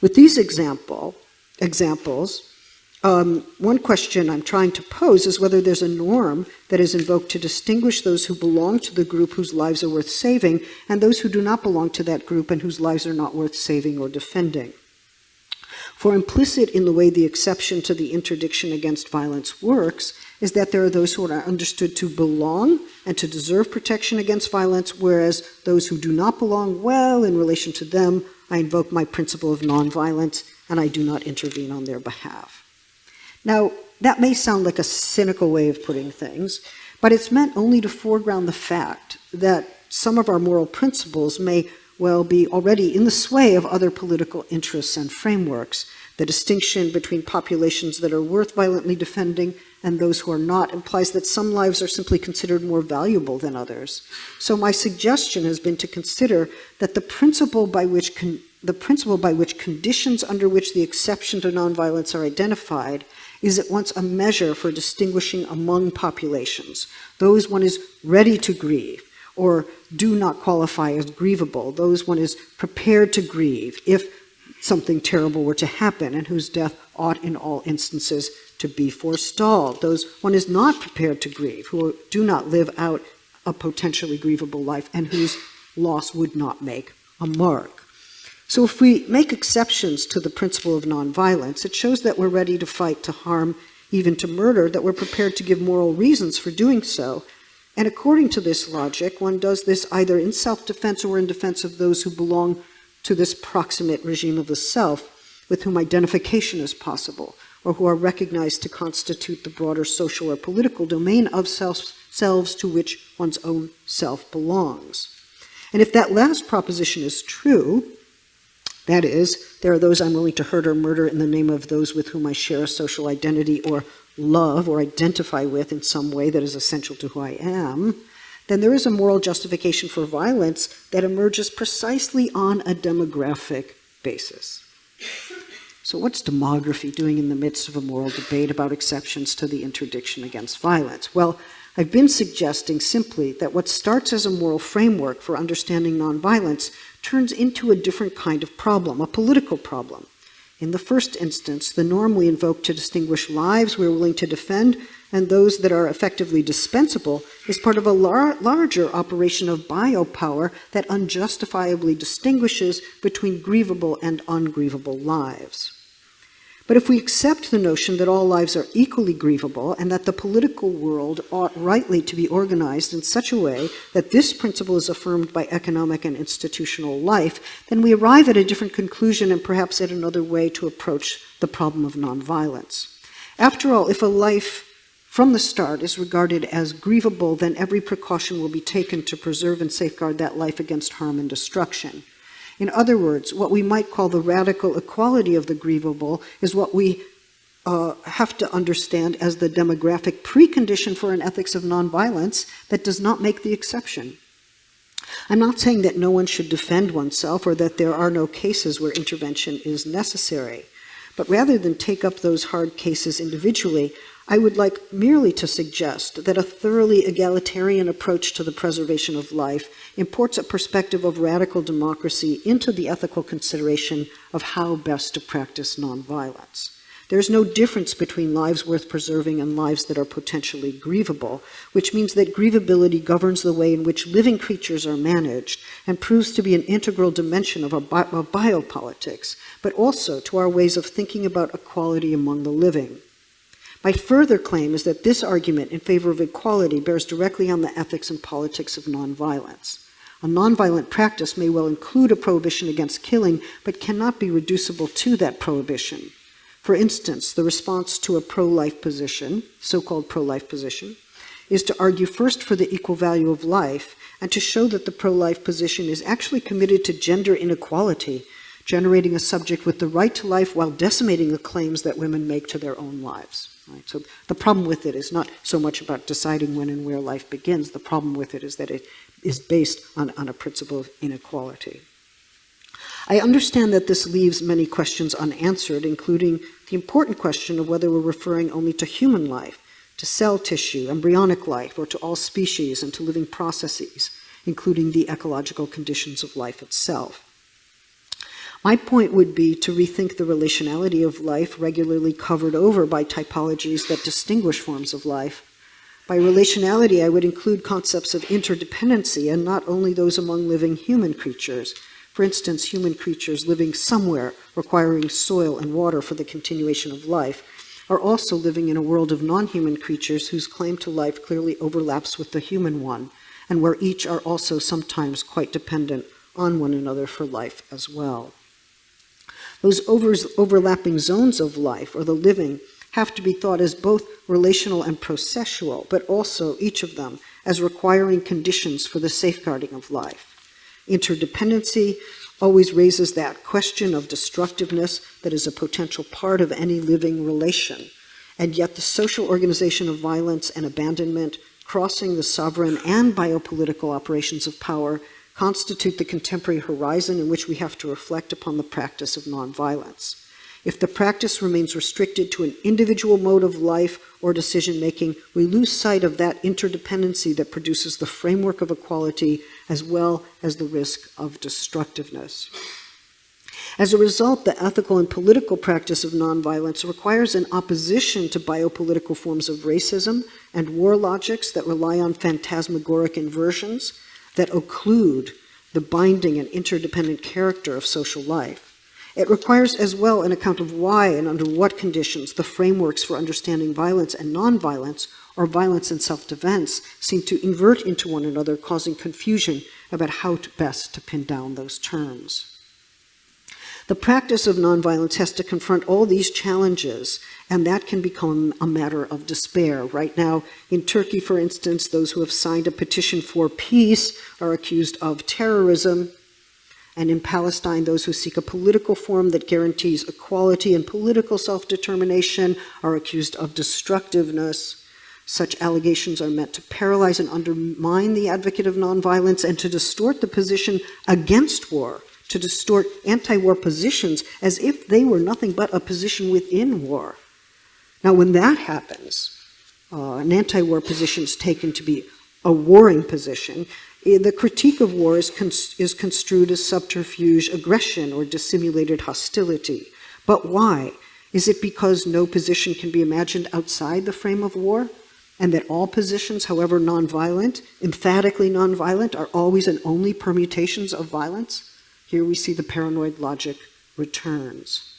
With these example, examples, um, one question I'm trying to pose is whether there's a norm that is invoked to distinguish those who belong to the group whose lives are worth saving and those who do not belong to that group and whose lives are not worth saving or defending. For implicit in the way the exception to the interdiction against violence works is that there are those who are understood to belong and to deserve protection against violence, whereas those who do not belong, well, in relation to them, I invoke my principle of nonviolence and I do not intervene on their behalf. Now, that may sound like a cynical way of putting things, but it's meant only to foreground the fact that some of our moral principles may well be already in the sway of other political interests and frameworks. The distinction between populations that are worth violently defending and those who are not implies that some lives are simply considered more valuable than others. So my suggestion has been to consider that the principle by which the principle by which conditions under which the exception to nonviolence are identified is at once a measure for distinguishing among populations, those one is ready to grieve, or do not qualify as grievable, those one is prepared to grieve if something terrible were to happen and whose death ought in all instances to be forestalled, those one is not prepared to grieve, who do not live out a potentially grievable life and whose loss would not make a mark. So if we make exceptions to the principle of nonviolence, it shows that we're ready to fight to harm, even to murder, that we're prepared to give moral reasons for doing so, and according to this logic, one does this either in self-defense or in defense of those who belong to this proximate regime of the self with whom identification is possible, or who are recognized to constitute the broader social or political domain of self, selves to which one's own self belongs. And if that last proposition is true, that is, there are those I'm willing to hurt or murder in the name of those with whom I share a social identity or love or identify with in some way that is essential to who I am, then there is a moral justification for violence that emerges precisely on a demographic basis. So what's demography doing in the midst of a moral debate about exceptions to the interdiction against violence? Well, I've been suggesting simply that what starts as a moral framework for understanding nonviolence turns into a different kind of problem, a political problem. In the first instance, the norm we invoke to distinguish lives we're willing to defend and those that are effectively dispensable is part of a lar larger operation of biopower that unjustifiably distinguishes between grievable and ungrievable lives. But if we accept the notion that all lives are equally grievable and that the political world ought rightly to be organized in such a way that this principle is affirmed by economic and institutional life, then we arrive at a different conclusion and perhaps at another way to approach the problem of nonviolence. After all, if a life from the start is regarded as grievable, then every precaution will be taken to preserve and safeguard that life against harm and destruction. In other words, what we might call the radical equality of the grievable is what we uh, have to understand as the demographic precondition for an ethics of nonviolence that does not make the exception. I'm not saying that no one should defend oneself or that there are no cases where intervention is necessary. But rather than take up those hard cases individually, I would like merely to suggest that a thoroughly egalitarian approach to the preservation of life imports a perspective of radical democracy into the ethical consideration of how best to practice nonviolence. There's no difference between lives worth preserving and lives that are potentially grievable, which means that grievability governs the way in which living creatures are managed and proves to be an integral dimension of, bi of biopolitics, but also to our ways of thinking about equality among the living. My further claim is that this argument in favor of equality bears directly on the ethics and politics of nonviolence. A nonviolent practice may well include a prohibition against killing, but cannot be reducible to that prohibition. For instance, the response to a pro-life position, so-called pro-life position, is to argue first for the equal value of life and to show that the pro-life position is actually committed to gender inequality, generating a subject with the right to life while decimating the claims that women make to their own lives. Right? So the problem with it is not so much about deciding when and where life begins. The problem with it is that it is based on, on a principle of inequality. I understand that this leaves many questions unanswered, including the important question of whether we're referring only to human life, to cell tissue, embryonic life, or to all species and to living processes, including the ecological conditions of life itself. My point would be to rethink the relationality of life regularly covered over by typologies that distinguish forms of life. By relationality, I would include concepts of interdependency and not only those among living human creatures. For instance, human creatures living somewhere requiring soil and water for the continuation of life are also living in a world of non-human creatures whose claim to life clearly overlaps with the human one, and where each are also sometimes quite dependent on one another for life as well. Those overlapping zones of life, or the living, have to be thought as both relational and processual, but also, each of them, as requiring conditions for the safeguarding of life. Interdependency always raises that question of destructiveness that is a potential part of any living relation. And yet the social organization of violence and abandonment, crossing the sovereign and biopolitical operations of power, constitute the contemporary horizon in which we have to reflect upon the practice of nonviolence. If the practice remains restricted to an individual mode of life or decision making, we lose sight of that interdependency that produces the framework of equality as well as the risk of destructiveness. As a result, the ethical and political practice of nonviolence requires an opposition to biopolitical forms of racism and war logics that rely on phantasmagoric inversions that occlude the binding and interdependent character of social life. It requires as well an account of why and under what conditions the frameworks for understanding violence and nonviolence, or violence and self-defense, seem to invert into one another, causing confusion about how to best to pin down those terms. The practice of nonviolence has to confront all these challenges, and that can become a matter of despair. Right now, in Turkey, for instance, those who have signed a petition for peace are accused of terrorism, and in Palestine, those who seek a political form that guarantees equality and political self-determination are accused of destructiveness. Such allegations are meant to paralyze and undermine the advocate of nonviolence and to distort the position against war, to distort anti-war positions as if they were nothing but a position within war. Now, when that happens, uh, an anti-war position is taken to be a warring position, Eh, the critique of war is, is construed as subterfuge aggression or dissimulated hostility. But why? Is it because no position can be imagined outside the frame of war? And that all positions, however nonviolent, emphatically nonviolent, are always and only permutations of violence? Here we see the paranoid logic returns.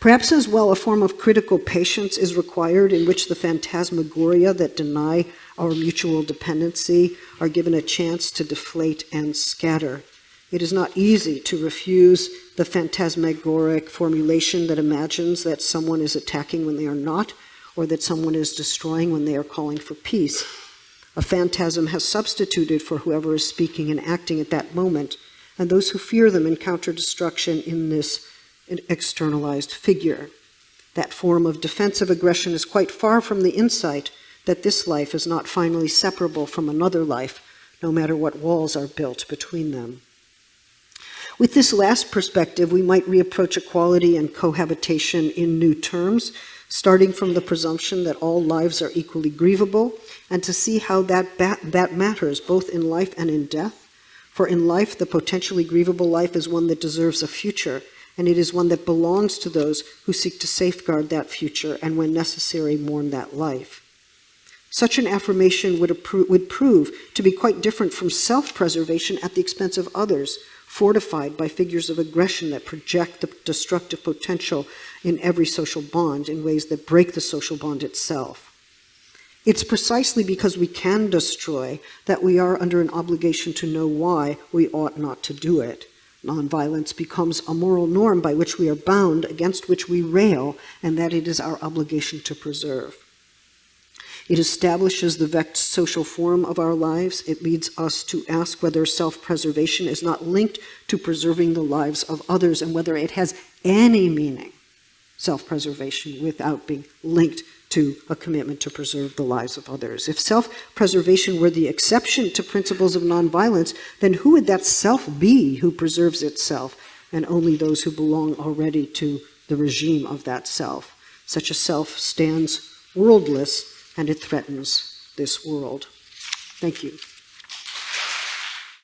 Perhaps as well, a form of critical patience is required in which the phantasmagoria that deny our mutual dependency are given a chance to deflate and scatter. It is not easy to refuse the phantasmagoric formulation that imagines that someone is attacking when they are not, or that someone is destroying when they are calling for peace. A phantasm has substituted for whoever is speaking and acting at that moment, and those who fear them encounter destruction in this externalized figure. That form of defensive aggression is quite far from the insight that this life is not finally separable from another life, no matter what walls are built between them. With this last perspective, we might reapproach equality and cohabitation in new terms, starting from the presumption that all lives are equally grievable, and to see how that, that matters both in life and in death. For in life, the potentially grievable life is one that deserves a future, and it is one that belongs to those who seek to safeguard that future and, when necessary, mourn that life. Such an affirmation would, would prove to be quite different from self-preservation at the expense of others, fortified by figures of aggression that project the destructive potential in every social bond in ways that break the social bond itself. It's precisely because we can destroy that we are under an obligation to know why we ought not to do it. Nonviolence becomes a moral norm by which we are bound, against which we rail, and that it is our obligation to preserve. It establishes the vexed social form of our lives. It leads us to ask whether self-preservation is not linked to preserving the lives of others and whether it has any meaning, self-preservation, without being linked to a commitment to preserve the lives of others. If self-preservation were the exception to principles of nonviolence, then who would that self be who preserves itself, and only those who belong already to the regime of that self? Such a self stands worldless, and it threatens this world. Thank you.